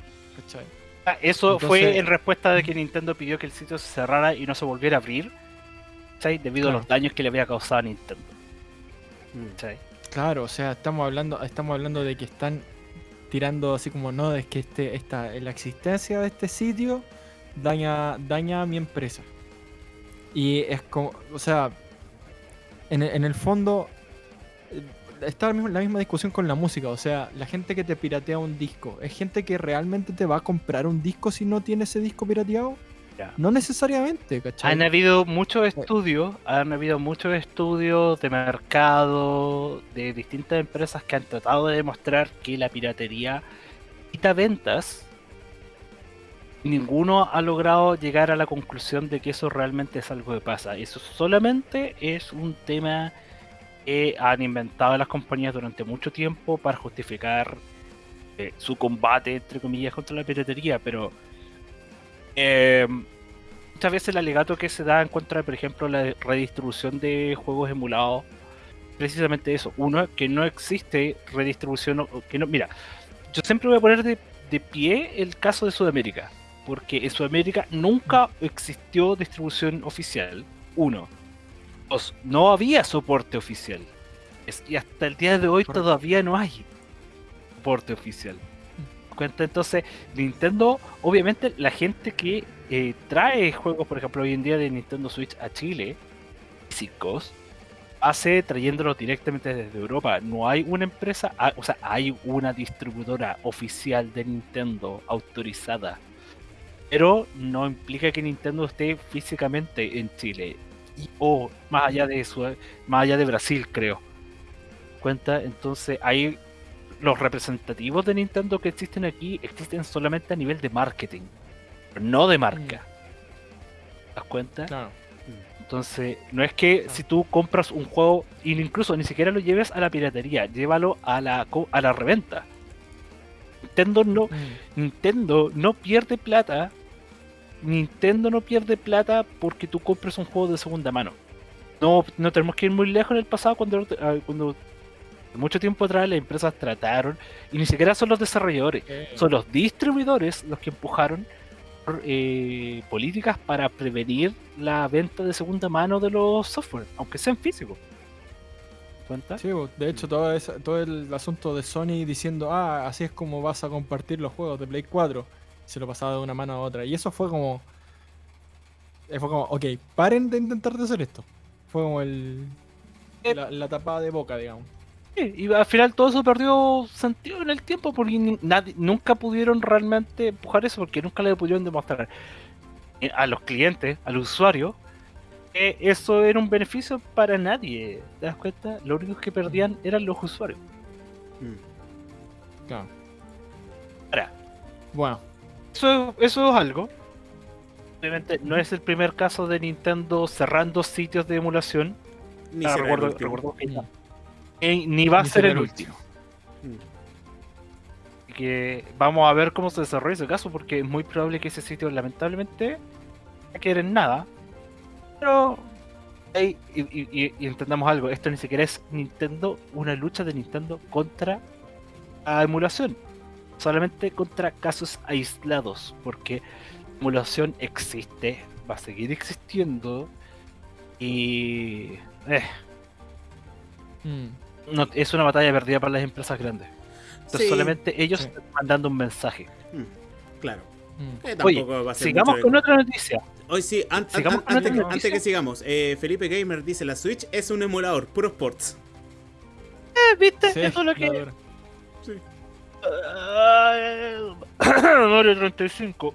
Ah, eso Entonces- fue en respuesta de que Nintendo pidió que el sitio se cerrara y no se volviera a abrir. ¿cachai? Debido Claro. a los daños que le había causado a Nintendo. Claro, o sea, estamos hablando, estamos hablando de que están tirando así como no, es que este, esta, la existencia de este sitio daña, daña a mi empresa. Y es como, o sea, en, el- en el fondo eh, está la misma, la misma discusión con la música, o sea, la gente que te piratea un disco, ¿es gente que realmente te va a comprar un disco si no tiene ese disco pirateado? No necesariamente, ¿cachai? Han habido muchos estudios, han habido muchos estudios de mercado de distintas empresas que han tratado de demostrar que la piratería quita ventas. Ninguno ha logrado llegar a la conclusión de que eso realmente es algo que pasa. Eso solamente es un tema que han inventado las compañías durante mucho tiempo para justificar eh, su combate, entre comillas, contra la piratería. Pero eh, muchas veces el alegato que se da en contra por ejemplo, la redistribución de juegos emulados, precisamente eso. Uno, que no existe redistribución, que no, mira, yo siempre voy a poner de, de pie el caso de Sudamérica, porque en Sudamérica nunca existió distribución oficial. Uno. Dos, no había soporte oficial. Es- y hasta el día de hoy Correcto. todavía no hay soporte oficial. Cuenta entonces, Nintendo, obviamente la gente que eh, trae juegos, por ejemplo, hoy en día de Nintendo Switch a Chile, físicos, hace trayéndolos directamente desde Europa. No hay una empresa, ah, o sea, hay una distribuidora oficial de Nintendo autorizada, pero no implica que Nintendo esté físicamente en Chile o más allá de eso, más allá de Brasil, creo. Cuenta, entonces ahí los representativos de Nintendo que existen aquí existen solamente a nivel de marketing, no de marca. ¿Te das cuenta? Claro. Entonces, no es que si tú compras un juego, incluso ni siquiera lo lleves a la piratería, llévalo a la, a la reventa. Nintendo no, Mm. Nintendo no pierde plata. Nintendo no pierde plata porque tú compres un juego de segunda mano. No, no tenemos que ir muy lejos en el pasado cuando, ah, cuando mucho tiempo atrás las empresas trataron, y ni siquiera son los desarrolladores, son los distribuidores los que empujaron eh, políticas para prevenir la venta de segunda mano de los software, aunque sean físicos. ¿Cuenta? Sí, de hecho todo, esa- todo el asunto de Sony diciendo, ah, así es como vas a compartir los juegos de Play 4. Se lo pasaba de una mano a otra. Y eso fue como... eh, Fue como, ok, paren de intentar de hacer esto. Fue como el... Eh. La, la tapada de boca, digamos. Sí, y al final todo eso perdió sentido en el tiempo porque nadie, nunca pudieron realmente empujar eso porque nunca le pudieron demostrar eh, a los clientes, al usuario, que eso era un beneficio para nadie. ¿Te das cuenta? Lo único que perdían eran los usuarios. Mm. Claro. Ahora, Bueno, eso, eso es algo. Obviamente no es el primer caso de Nintendo cerrando sitios de emulación. Ni Ah, recuerdo, último. recuerdo que no. Eh, ni va a Ni ser el el último. Mm. Así que vamos a ver cómo se desarrolla ese caso, porque es muy probable que ese sitio, lamentablemente, no quede en nada. Pero, y, y- y- y entendamos algo: esto ni siquiera es Nintendo, una lucha de Nintendo contra la emulación, solamente contra casos aislados, porque la emulación existe, va a seguir existiendo, y. eh, mm, no, es una batalla perdida para las empresas grandes. Entonces, Sí, solamente ellos sí. están mandando un mensaje. Claro. mm. Oye, va a ser Sigamos con otra noticia. Hoy sí, an- an- sigamos an- con antes, que sigamos, eh, Felipe Gamer dice: La Switch es un emulador, puro sports. Eh, ¿Viste? Sí, Eso es lo que. Ah, Mario 35.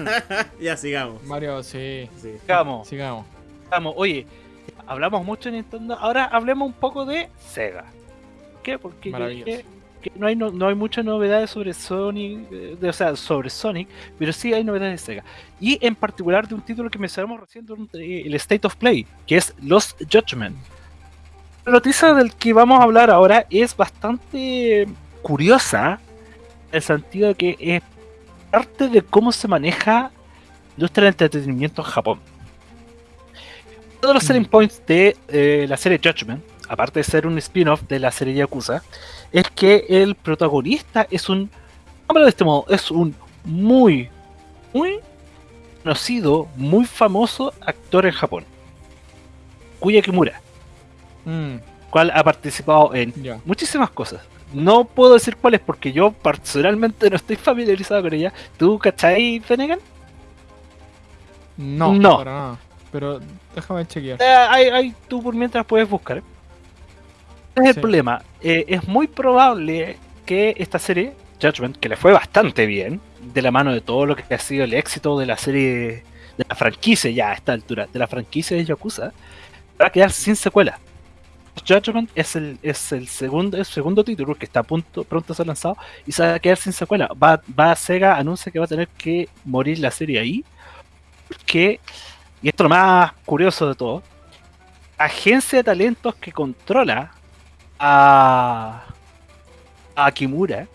ya sigamos. Mario, sí. Sí. sigamos, Sigamos. sigamos. Oye, hablamos mucho de Nintendo. Ahora hablemos un poco de Sega. ¿Qué? Porque yo Maravilloso. dije que no hay, no, no hay muchas novedades sobre Sonic, eh, de- o sea, sobre Sonic, pero sí hay novedades de Sega. Y en particular de un título que mencionamos recién durante el State of Play, que es Lost Judgment. La noticia del que vamos a hablar ahora es bastante curiosa, en el sentido de que es parte de cómo se maneja la industria del entretenimiento en Japón. Todos los selling Mm. points de eh, la serie Judgment, aparte de ser un spin-off de la serie Yakuza, es que el protagonista es un, háblalo de este modo, es un muy, muy conocido, muy famoso actor en Japón, Kuya Kimura, Mm, cual ha participado en muchísimas cosas. No puedo decir cuáles porque yo personalmente no estoy familiarizado con ella. ¿Tú cachai, Fenegan? No, No. para nada. Pero déjame chequear. Eh, ahí, ahí tú por mientras puedes buscar. ¿eh? Ese es el Sí. problema. Eh, es muy probable que esta serie, Judgment, que le fue bastante bien, de la mano de todo lo que ha sido el éxito de la serie, de la franquicia ya a esta altura, de la franquicia de Yakuza, va a quedar sin secuela. Judgment es el, es el segundo, el segundo título que está a punto, pronto a ser lanzado y se va a quedar sin secuela. Va, va Sega anuncia que va a tener que morir la serie ahí. Porque, y esto es lo más curioso de todo, agencia de talentos que controla a, a Kimura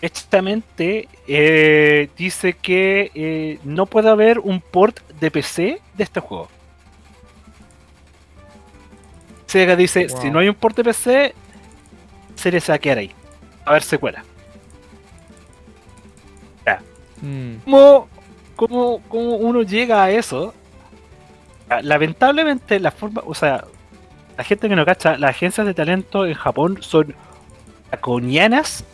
justamente eh, dice que eh, no puede haber un port de PC de este juego. Sega dice, Wow. si no hay un port de PC, se va a quedar ahí. A haber secuela. Mm, ¿Cómo, cómo, cómo uno llega a eso? Ah, Lamentablemente la forma, o sea, la gente que no cacha, las agencias de talento en Japón son draconianas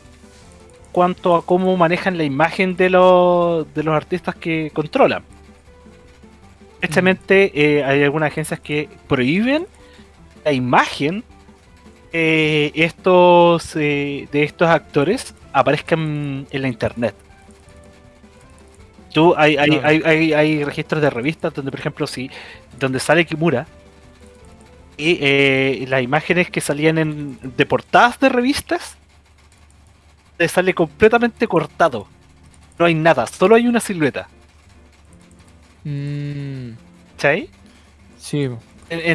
cuanto a cómo manejan la imagen de los, de los artistas que controlan. Precisamente eh, hay algunas agencias que prohíben la imagen eh, estos eh, de estos actores aparezcan en la internet. Tú, hay, hay, hay, hay, hay registros de revistas donde, por ejemplo, si donde sale Kimura y eh, las imágenes que salían en, de portadas de revistas te sale completamente cortado. No hay nada, solo hay una silueta. Mm, ¿Cachai? sí.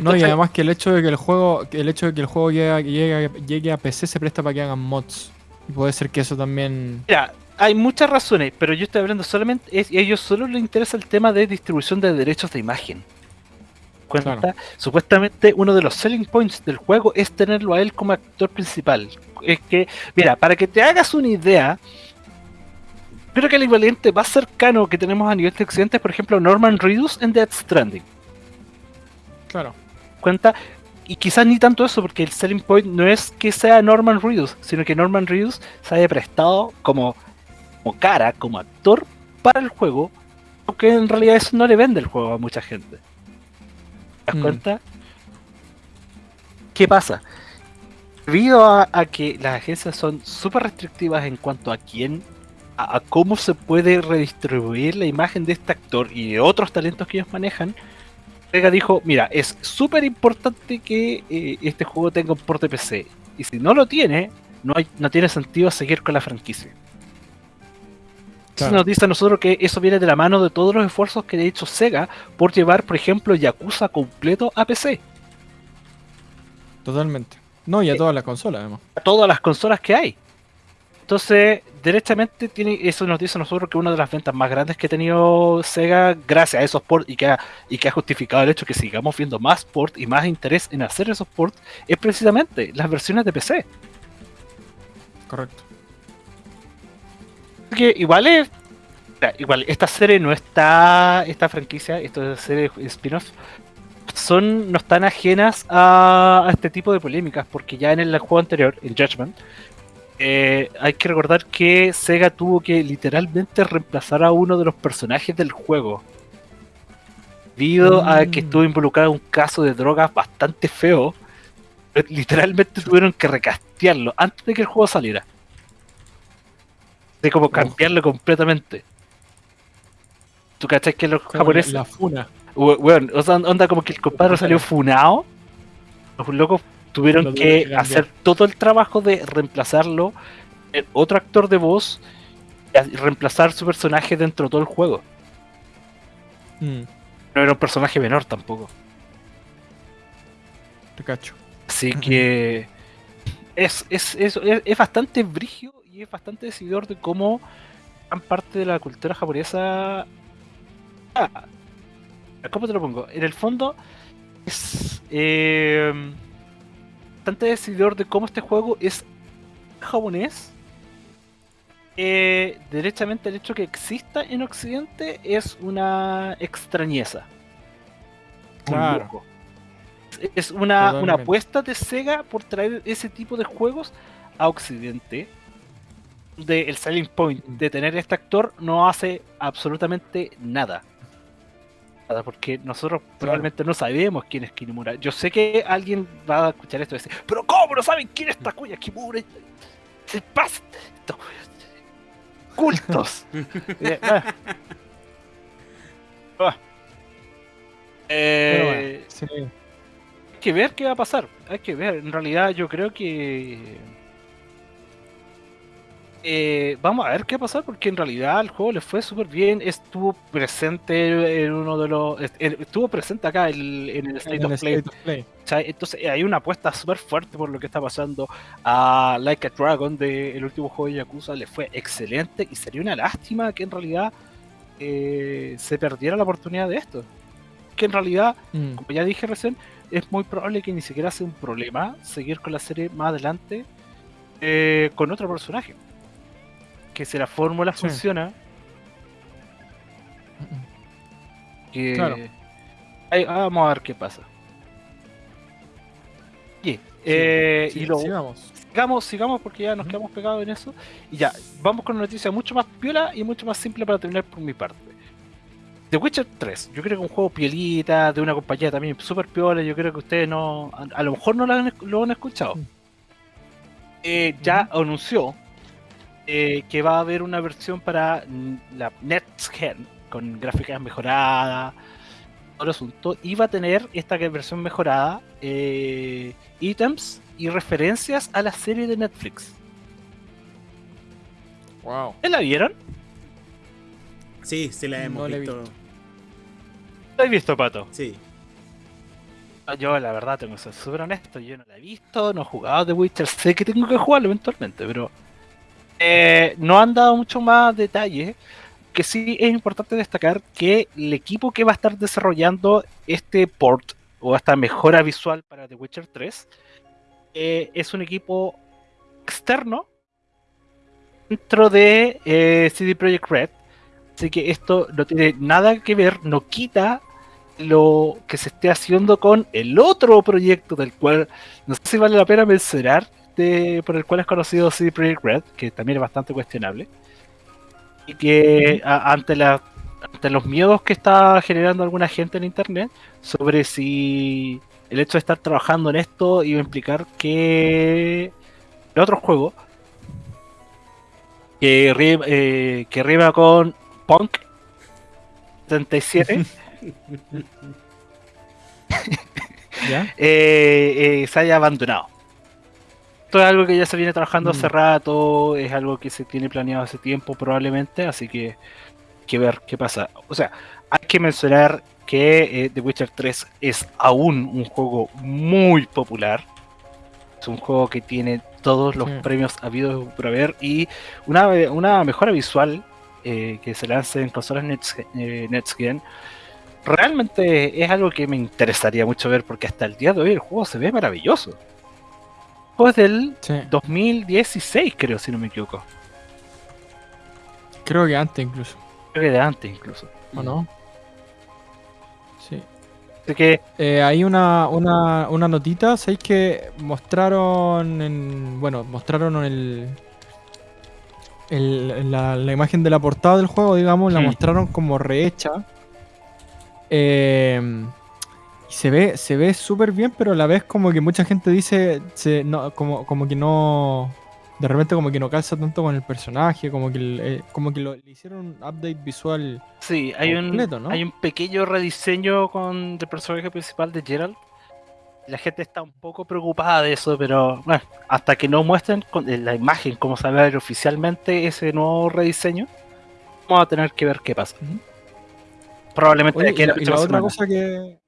No, y además que el hecho de que el juego, el hecho de que el juego llegue, llegue, llegue a PC se presta para que hagan mods. Y puede ser que eso también. mira, hay muchas razones, pero yo estoy hablando solamente, es, a ellos solo les interesa el tema de distribución de derechos de imagen. Cuenta, Claro. supuestamente uno de los selling points del juego es tenerlo a él como actor principal. Es que, mira, para que te hagas una idea, creo que el equivalente más cercano que tenemos a nivel de occidente es, por ejemplo, Norman Reedus en Death Stranding. Claro. cuenta y quizás ni tanto eso porque el selling point no es que sea Norman Reedus sino que Norman Reedus se haya prestado como, como cara como actor para el juego aunque en realidad eso no le vende el juego a mucha gente ¿te das Mm. cuenta? ¿qué pasa? debido a, a que las agencias son súper restrictivas en cuanto a quién a, a cómo se puede redistribuir la imagen de este actor y de otros talentos que ellos manejan Sega dijo, mira, es súper importante que eh, este juego tenga un porte PC. Y si no lo tiene, no, hay, no tiene sentido seguir con la franquicia. Claro. nos dice a nosotros que eso viene de la mano de todos los esfuerzos que ha hecho Sega por llevar, por ejemplo, Yakuza completo a PC. Totalmente. No, y a todas las consolas, además. A todas las consolas que hay. Entonces, derechamente tiene, eso nos dice a nosotros que una de las ventas más grandes que ha tenido Sega gracias a esos ports y que ha, y que ha justificado el hecho que sigamos viendo más ports y más interés en hacer esos ports es precisamente las versiones de PC. Correcto. Que igual es. Igual, esta serie no está. Esta franquicia, esta serie de spin-off, son, no están ajenas a, a este tipo de polémicas, porque ya en el juego anterior, en Judgment, eh, hay que recordar que Sega tuvo que literalmente reemplazar a uno de los personajes del juego. Debido a que Mm. estuvo involucrado en un caso de drogas bastante feo, literalmente tuvieron que recastearlo antes de que el juego saliera. De como cambiarlo completamente. ¿Tú cachai que los Como japoneses La funa. Weón, o sea, onda como que el compadre salió funado. Los locos tuvieron Lo que cambiar. hacer todo el trabajo de reemplazarlo en otro actor de voz y reemplazar su personaje dentro de todo el juego. Mm, No era un personaje menor tampoco. te cacho. Así que es, es, es, es, es bastante brigio y es bastante decidor de cómo gran parte de la cultura japonesa. Ah, ¿Cómo te lo pongo? En el fondo es eh, bastante decidor de cómo este juego es japonés. Eh, derechamente el hecho que exista en Occidente es una extrañeza. Claro. Es una, una apuesta de Sega por traer ese tipo de juegos a Occidente. De el selling point de tener este actor no hace absolutamente nada. Nada, porque nosotros probablemente no sabemos quién es Kinemura. Yo sé que alguien va a escuchar esto y decir, pero ¿cómo no saben quién es Takuya Kimura? Se pasa. Estos cultos. Eh, ah. Ah. Pero Eh, bueno, sí. hay que ver qué va a pasar. Hay que ver. En realidad, yo creo que. Eh, vamos a ver qué va a pasar porque en realidad el juego le fue súper bien. Estuvo presente en uno de los. est- Estuvo presente acá en, en el State En el of Play. State of Play. Entonces eh, hay una apuesta súper fuerte por lo que está pasando a Like a Dragon del último juego de Yakuza. Le fue excelente y sería una lástima que en realidad eh, se perdiera la oportunidad de esto. Que en realidad Mm, como ya dije recién, es muy probable que ni siquiera sea un problema seguir con la serie más adelante eh, con otro personaje. Que si la fórmula Sí. funciona, que Claro. ahí- vamos a ver qué pasa. Oye, eh, sí, y sigamos. sigamos, sigamos porque ya nos quedamos pegados en eso. Y ya, vamos con una noticia mucho más piola y mucho más simple para terminar por mi parte. The Witcher 3, yo creo que un juego piolita, de una compañía también súper piola, yo creo que ustedes no, a, a lo mejor no lo han, lo han escuchado. Mm. Eh, ya anunció eh, que va a haber una versión para mm, la Next Gen, con gráficas mejoradas, todo el asunto, y va a tener esta que- versión mejorada, eh, ítems y referencias a la serie de Netflix. Wow. ¿La vieron? Sí, sí la hemos No la he visto. visto. ¿La has visto, Pato? Sí. Yo, la verdad, tengo que ser súper honesto. Yo no la he visto, no he jugado The Witcher. Sé que tengo que jugarlo eventualmente, pero eh, no han dado mucho más detalle. Que sí es importante destacar que el equipo que va a estar desarrollando este port o esta mejora visual para The Witcher 3 eh, es un equipo externo dentro de eh, CD Projekt Red. Así que esto no tiene nada que ver, no quita lo que se esté haciendo con el otro proyecto del cual no sé si vale la pena mencionar, de- por el cual es conocido CD Projekt Red, que también es bastante cuestionable. Y que a- ante, la, ante los miedos que está generando alguna gente en internet sobre si el hecho de estar trabajando en esto iba a implicar que el otro juego que, ri- eh, que rima con Punk 77 ¿Ya? eh, eh, se haya abandonado. Esto es algo que ya se viene trabajando hace Mm. rato, es algo que se tiene planeado hace tiempo probablemente, así que hay que ver qué pasa. O sea, hay que mencionar que eh, The Witcher 3 es aún un juego muy popular. Es un juego que tiene todos los Sí. premios habidos por haber y una, una mejora visual eh, que se lance en consolas Next, eh, Next realmente es algo que me interesaría mucho ver porque hasta el día de hoy el juego se ve maravilloso. Juego es del Sí. 2016, creo, si no me equivoco. Creo que antes incluso. Creo que de antes incluso. ¿O no? Sí. Así que, Eh, hay una, una, una notita, ¿sabéis que mostraron en. Bueno, mostraron el. el- la, la imagen de la portada del juego, digamos, la mostraron como rehecha. Eh, y se ve, se ve súper bien, pero a la vez como que mucha gente dice. Se, no, como, como que no. De repente como que no calza tanto con el personaje, como que, eh, como que lo, le hicieron un update visual. sí, hay un, Completo, ¿no? hay un pequeño rediseño con el personaje principal de Gerald. La gente está un poco preocupada de eso, pero bueno, hasta que no muestren con en la imagen cómo se va a ver oficialmente ese nuevo rediseño, vamos a tener que ver qué pasa. Probablemente de Oye, aquí y a la, y otra semana. cosa que.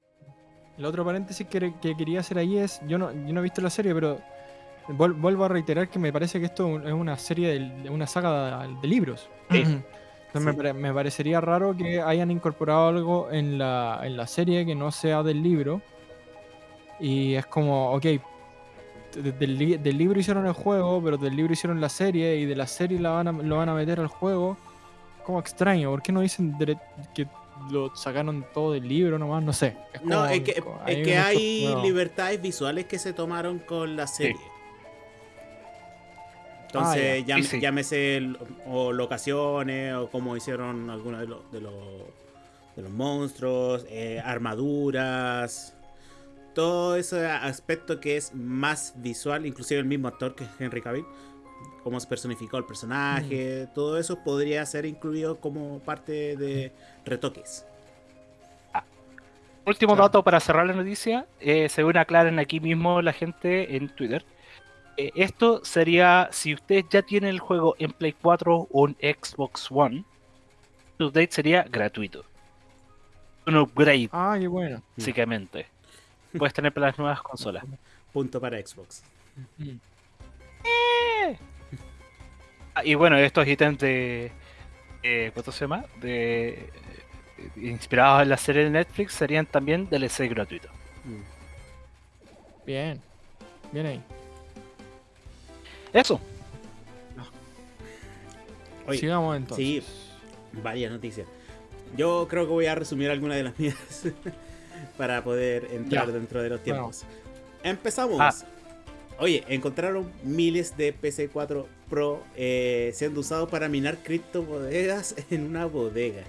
La otra paréntesis que, que quería hacer ahí es. Yo no, yo no he visto la serie, pero. vuel- vuelvo a reiterar que me parece que esto es una serie de, una saga de, de libros. Sí. Entonces me, Sí. pare- me parecería raro que hayan incorporado algo en la, en la serie que no sea del libro. Y es como, ok. de- Del, del libro hicieron el juego, pero del libro hicieron la serie y de la serie la van a, lo van a meter al juego. Como extraño, ¿por qué no dicen que lo sacaron todo del libro nomás? No sé. Es No, como- es que, es que mucho hay libertades visuales que se tomaron con la serie. Entonces, Ah, ya. llam- Sí, sí. llámese el- o locaciones o como hicieron algunos de los, de los, de los monstruos, eh, armaduras, todo ese aspecto que es más visual, inclusive el mismo actor que es Henry Cavill, cómo se personificó el personaje, todo eso podría ser incluido como parte de retoques. Último Claro. dato para cerrar la noticia, eh, según aclaran aquí mismo la gente en Twitter. eh, esto sería, si ustedes ya tienen el juego en Play 4 o en Xbox One, el update sería gratuito. Un upgrade, Ah, qué bueno. básicamente. Puedes tener para las nuevas consolas. Punto para Xbox. Mm. Ah, y bueno, estos ítems de. eh, ¿Cuánto se llama? De, eh, inspirados en la serie de Netflix serían también DLC gratuito. Mm. Bien. Bien ahí. Eso. Oye, Sigamos entonces. sí. Varias noticias. Yo creo que voy a resumir algunas de las mías para poder entrar Ya. dentro de los Bueno. tiempos. Empezamos. Ah. Oye, encontraron miles de PC4 Pro eh, siendo usados para minar criptomonedas en una bodega.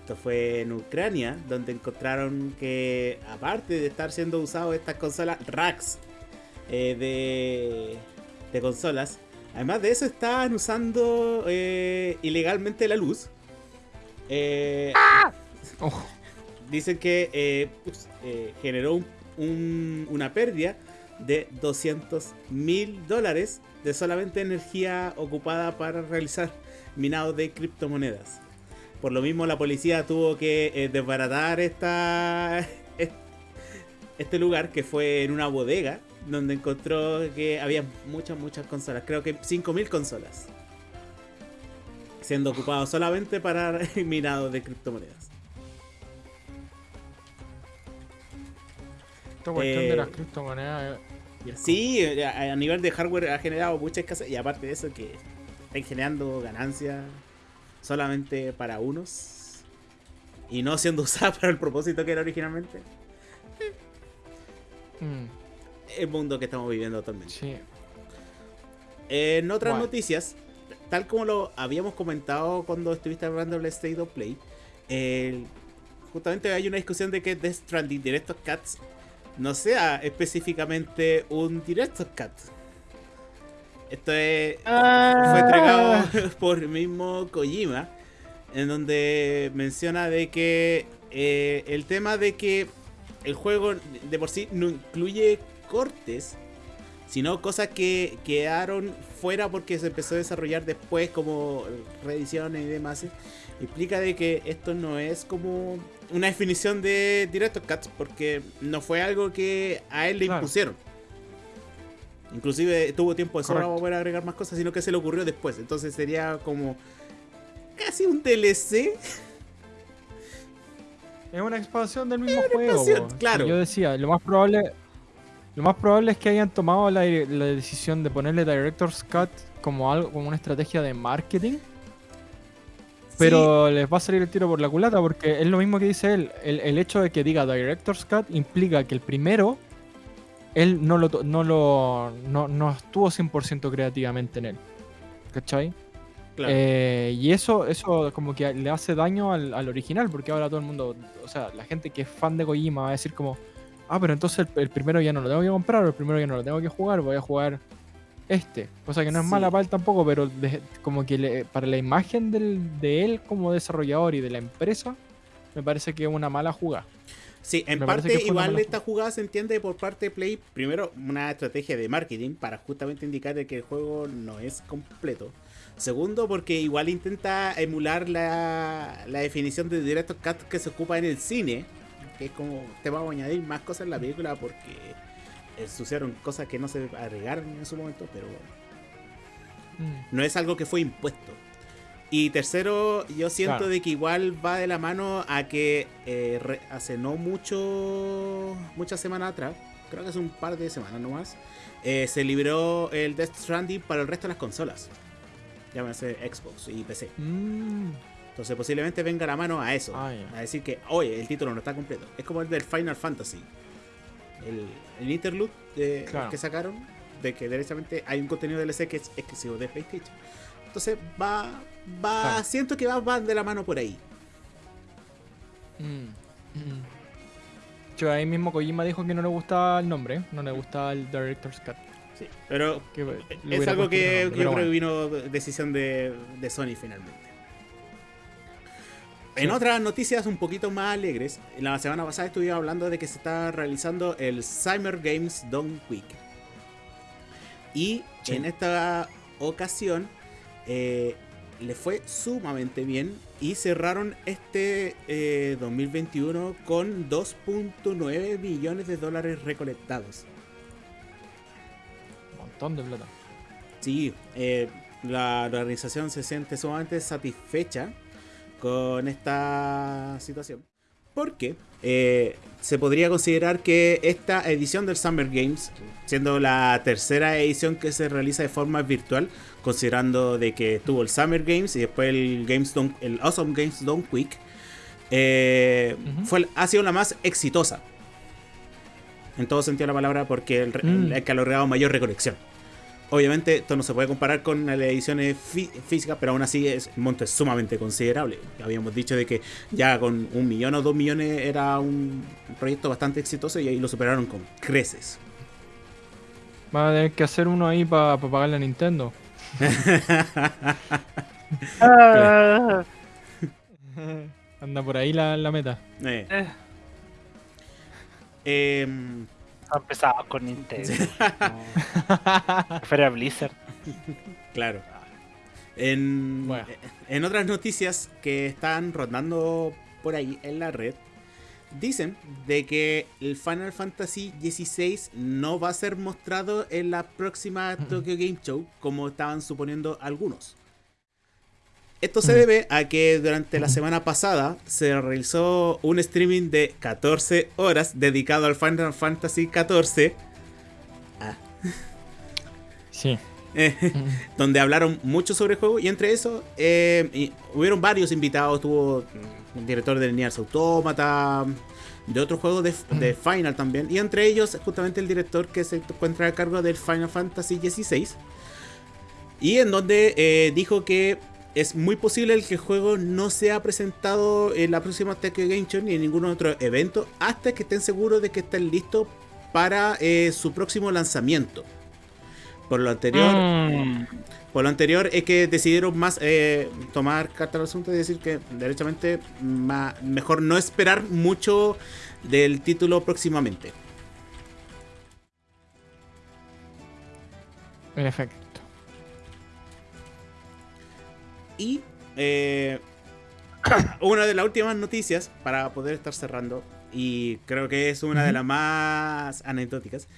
Esto fue en Ucrania, donde encontraron que, aparte de estar siendo usados estas consolas racks eh, de, de consolas, además de eso estaban usando eh, ilegalmente la luz. Ojo. dicen que pues, generó un- un- una pérdida de 200 mil dólares de solamente energía ocupada para realizar minado de criptomonedas. Por lo mismo la policía tuvo que eh, desbaratar esta, este lugar que fue en una bodega donde encontró que había muchas, muchas consolas. Creo que 5.000 consolas. Siendo ocupados solamente para minado de criptomonedas. Esta cuestión de Eh, las criptomonedas. Eh, Sí, a a nivel de hardware ha generado mucha escasez y aparte de eso que están generando ganancias solamente para unos y no siendo usadas para el propósito que era originalmente. mm, El mundo que estamos viviendo actualmente. sí. En otras noticias, tal como lo habíamos comentado cuando estuviste hablando del State of Play, el- justamente hay una discusión de que Death Stranding Director's Cuts no sea específicamente un Director's Cut. Esto es, fue entregado por el mismo Kojima, en donde menciona de que eh, el tema de que el juego de por sí no incluye cortes, sino cosas que quedaron fuera porque se empezó a desarrollar después como reediciones y demás. Implica de que esto no es como una definición de Director Cuts porque no fue algo que a él le Claro. impusieron. Inclusive tuvo tiempo de sobra para poder agregar más cosas, sino que se le ocurrió después. Entonces sería como casi un DLC. Es una expansión del mismo juego. claro. Yo decía, lo más probable. Lo más probable es que hayan tomado la, la decisión de ponerle Director's Cut como algo, como una estrategia de marketing. Pero les va a salir el tiro por la culata porque es lo mismo que dice él. El, el hecho de que diga Director's Cut implica que el primero, él no lo, no lo no, no estuvo 100% creativamente en él. ¿Cachai? Claro. Eh, y eso, eso como que le hace daño al, al original, porque ahora todo el mundo, o sea, la gente que es fan de Kojima va a decir como, ah, pero entonces el, el primero ya no lo tengo que comprar, o el primero ya no lo tengo que jugar, voy a jugar este. Cosa que no es Sí. mala para él tampoco, pero de- como que le- para la imagen del- de él como desarrollador y de la empresa, me parece que es una mala jugada. Sí, en Me parte igual esta jugada se entiende por parte de Play, primero una estrategia de marketing para justamente indicar que el juego no es completo. Segundo, porque igual intenta emular la, la definición de Director Cut que se ocupa en el cine, que es como te vamos a añadir más cosas en la película porque ensuciaron cosas que no se agregaron en su momento, pero Mm. no es algo que fue impuesto. Y tercero, yo siento Claro. de que igual va de la mano a que eh, re- hace no mucho, muchas semanas atrás, creo que hace un par de semanas nomás, eh, se liberó el Death Stranding para el resto de las consolas. Llámese Xbox y PC. Mm. Entonces posiblemente venga la mano a eso. Ah. A decir que, oye, el título no está completo. Es como el del Final Fantasy. El, el interlude de- Claro. que sacaron. De que derechamente hay un contenido DLC que es exclusivo de PlayStation. Entonces va. va Claro. Siento que va, va de la mano por ahí. Mm. Mm. Yo ahí mismo Kojima dijo que no le gustaba el nombre, no le gustaba el Director's Cut. Sí. Pero que es algo que, yo creo vino decisión de, de Sony finalmente. En otras noticias un poquito más alegres, la semana pasada estuvimos hablando de que se está realizando el Summer Games Done Week. Y Sí. en esta ocasión eh, le fue sumamente bien y cerraron este eh, 2021 con 2.9 millones de dólares recolectados. Un montón de plata. Sí, eh, la organización se siente sumamente satisfecha con esta situación. Porque eh, se podría considerar que esta edición del Summer Games, siendo la tercera edición que se realiza de forma virtual, considerando de que tuvo el Summer Games y después el Games Done- el Awesome Games Done Quick, eh, fue, ha sido la más exitosa. En todo sentido de la palabra, porque el, Mm. el que ha logrado mayor recolección. Obviamente, esto no se puede comparar con las ediciones fí- físicas, pero aún así es, el monto es sumamente considerable. Habíamos dicho de que ya con un millón o dos millones era un proyecto bastante exitoso y ahí lo superaron con creces. Van a tener que hacer uno ahí para pagarle a Nintendo. Anda por ahí la, la meta. Eh. eh, Son pesados con Nintendo. no. Fuera Blizzard. Claro. En, Bueno. en otras noticias que están rondando por ahí en la red, dicen de que el Final Fantasy XVI no va a ser mostrado en la próxima Tokyo Game Show como estaban suponiendo algunos. Esto se Mm. debe a que durante la semana pasada se realizó un streaming de 14 horas dedicado al Final Fantasy XIV. Sí. eh, donde hablaron mucho sobre el juego y entre eso eh, y hubieron varios invitados, tuvo un director de Nier Automata, de otros juegos de, de Final también, y entre ellos justamente el director que se encuentra a cargo del Final Fantasy XVI, y en donde eh, dijo que es muy posible el que el juego no sea presentado en la próxima Tokyo Game Show ni en ningún otro evento hasta que estén seguros de que estén listos para eh, su próximo lanzamiento. Por lo anterior, Mm, por lo anterior es que decidieron más eh, tomar carta al asunto y decir que derechamente mejor no esperar mucho del título próximamente. En efecto. Y eh, una de las últimas noticias para poder estar cerrando, y creo que es una de las más anecdóticas,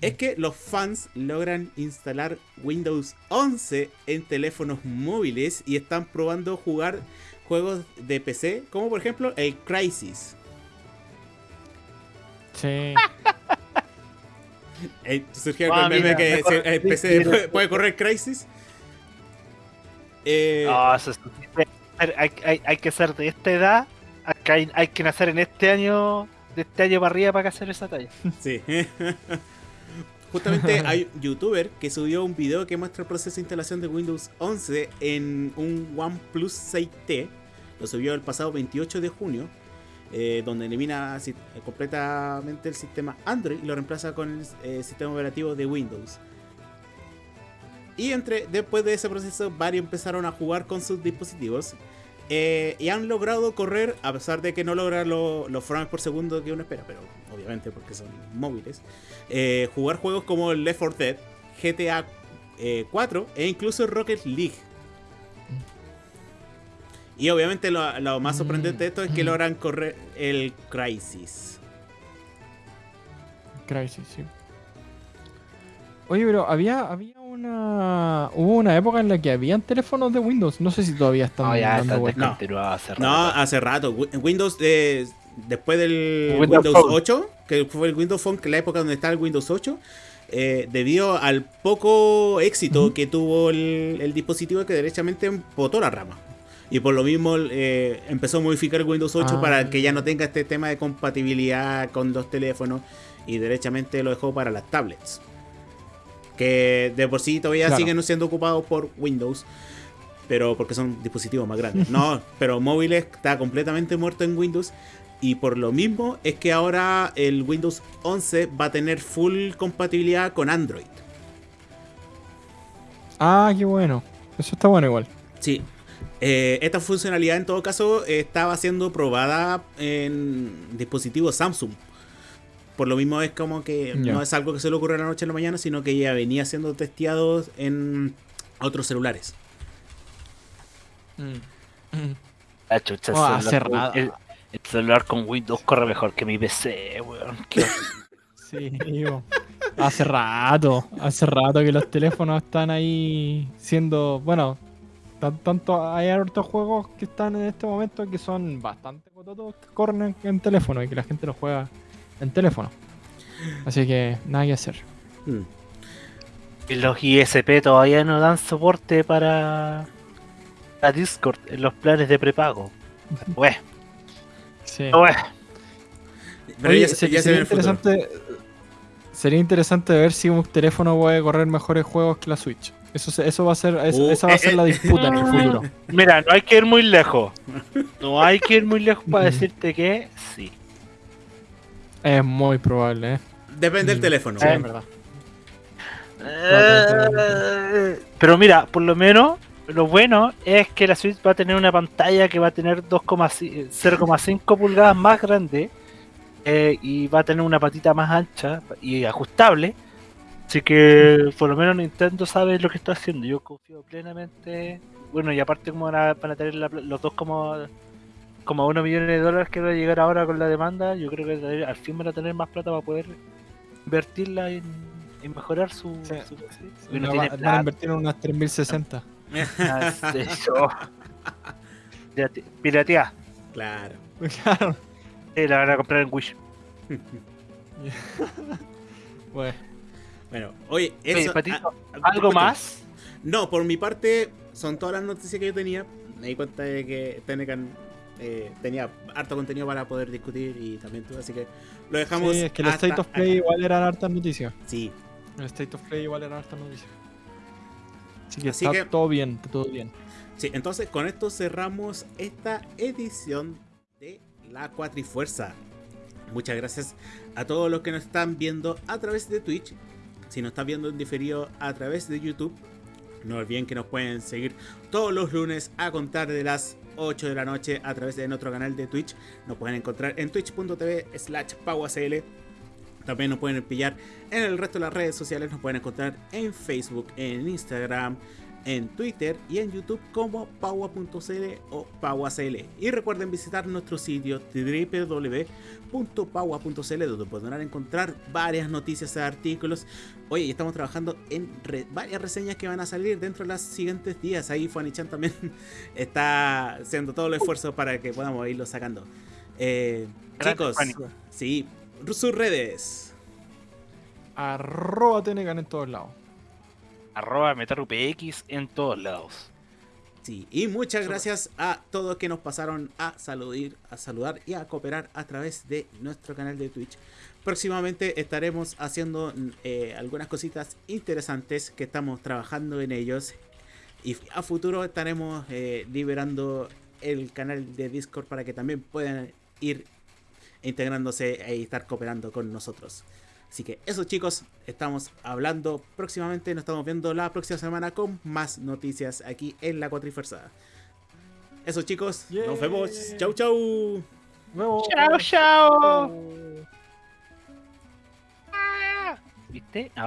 es que los fans logran instalar Windows 11 en teléfonos móviles y están probando jugar juegos de PC, como por ejemplo el Crisis. Sí. Eh, surgió Ah, el meme mira, que el PC puede correr Crisis. Eh, no, eso es- hay, hay- hay que ser de esta edad. Hay, hay que nacer en este año, de este año para arriba para hacer esa talla. Sí. Justamente hay un youtuber que subió un video que muestra el proceso de instalación de Windows 11 en un OnePlus 6T. Lo subió el pasado 28 de junio, eh, donde elimina completamente el sistema Android y lo reemplaza con el eh, sistema operativo de Windows. Y entre, después de ese proceso, varios empezaron a jugar con sus dispositivos. eh, y han logrado correr, a pesar de que no logran lo- los frames por segundo que uno espera, pero obviamente porque son móviles, eh, jugar juegos como Left 4 Dead, GTA eh, 4 e incluso Rocket League. Y obviamente lo, lo más sorprendente de esto es que Mm. logran correr el Crisis. Crisis, sí. Oye, pero había, había una. Hubo una época en la que habían teléfonos de Windows. No sé si todavía están No, ya dando está vuelta. descontinuado hace rato. No, hace rato. Wi- Windows, eh, después del Windows Windows, Phone. 8, que fue el Windows Phone, que la época donde estaba el Windows 8, eh, debido al poco éxito que tuvo el, el dispositivo que derechamente botó la rama. Y por lo mismo eh, empezó a modificar el Windows 8 Ah. para que ya no tenga este tema de compatibilidad con los teléfonos y derechamente lo dejó para las tablets. Que de por sí todavía Claro. siguen siendo ocupados por Windows, pero porque son dispositivos más grandes. No, pero móviles está completamente muerto en Windows. Y por lo mismo es que ahora el Windows 11 va a tener full compatibilidad con Android. Ah, qué bueno. Eso está bueno igual. Sí. Eh, esta funcionalidad en todo caso estaba siendo probada en dispositivos Samsung. Por lo mismo es como que no es algo que se le ocurre de la noche a la mañana, sino que ya venía siendo testeado en otros celulares. La chucha, el Oh, celular con- rato. el, el celular con Windows corre mejor que mi PC, weón. Qué- Sí, digo. Hace rato, hace rato que los teléfonos están ahí siendo, bueno, tan- tanto hay hartos juegos que están en este momento que son bastante cototos que corren en, en teléfono y que la gente los juega en teléfono. Así que nada que hacer. Mm. Y los ISP todavía no dan soporte para, para Discord en los planes de prepago. Bueno, Sí. Pero Oye, ya, se- ya se sería interesante sería interesante ver si un teléfono puede correr mejores juegos que la Switch. Eso, se- eso va a ser, eso- Uh, esa va a eh, ser la eh. disputa en el futuro. Mira, no hay que ir muy lejos. No hay que ir muy lejos para decirte que sí. Es muy probable, ¿eh? Depende del Mm, teléfono. Sí, Eh. en verdad. Eh, Pero mira, por lo menos lo bueno es que la Switch va a tener una pantalla que va a tener 2,5 0,5 pulgadas más grande eh, y va a tener una patita más ancha y ajustable. Así que por lo menos Nintendo sabe lo que está haciendo. Yo confío plenamente. Bueno, y aparte como van a, tener la los dos como como uno millones de dólares que va a llegar ahora con la demanda, yo creo que al fin van a tener más plata para poder invertirla en, en mejorar su... Sí. su- Sí, no va- van a invertir en unas 3060. Ah, eso. Pirate- Piratear. Claro. Claro. Sí, la van a comprar en Wish. Bueno, Bueno, oye, eso. Patito, ah, ah, ¿Algo más? No, por mi parte, son todas las noticias que yo tenía. Me di cuenta de que Tenecan eh, tenía harto contenido para poder discutir y también tú, así que lo dejamos. sí, es que el State of Play acá. igual eran hartas noticias. Sí, El State of Play igual eran hartas noticias. Así que Así está que- todo bien, todo bien. sí, entonces con esto cerramos esta edición de La Cuatrifuerza. Muchas gracias a todos los que nos están viendo a través de Twitch. Si nos están viendo en diferido a través de YouTube, no olviden que nos pueden seguir todos los lunes a contar de las 8 de la noche a través de nuestro canal de Twitch. Nos pueden encontrar en twitch.tv slash pauacl. También nos pueden pillar en el resto de las redes sociales. Nos pueden encontrar en Facebook, en Instagram, en Twitter y en YouTube como paua.cl o pauacl. Y recuerden visitar nuestro sitio www.paua.cl donde podrán encontrar varias noticias e artículos. Oye, estamos trabajando en re- varias reseñas que van a salir dentro de los siguientes días. Ahí Fuanichan también está haciendo todo el esfuerzo para que podamos irlo sacando. Eh, chicos, sí, sus redes. Arroba Tenecan en todos lados. Arroba MetarUPX en todos lados. Sí, y muchas gracias a todos que nos pasaron a saludar, a saludar y a cooperar a través de nuestro canal de Twitch. Próximamente estaremos haciendo eh, algunas cositas interesantes que estamos trabajando en ellos. Y a futuro estaremos eh, liberando el canal de Discord para que también puedan ir integrándose e estar cooperando con nosotros. Así que eso chicos, estamos hablando próximamente, nos estamos viendo la próxima semana con más noticias aquí en la Cuatrifuerza. Eso chicos, nos vemos. Chau chau. Chao, chao. ¿Viste? Ahora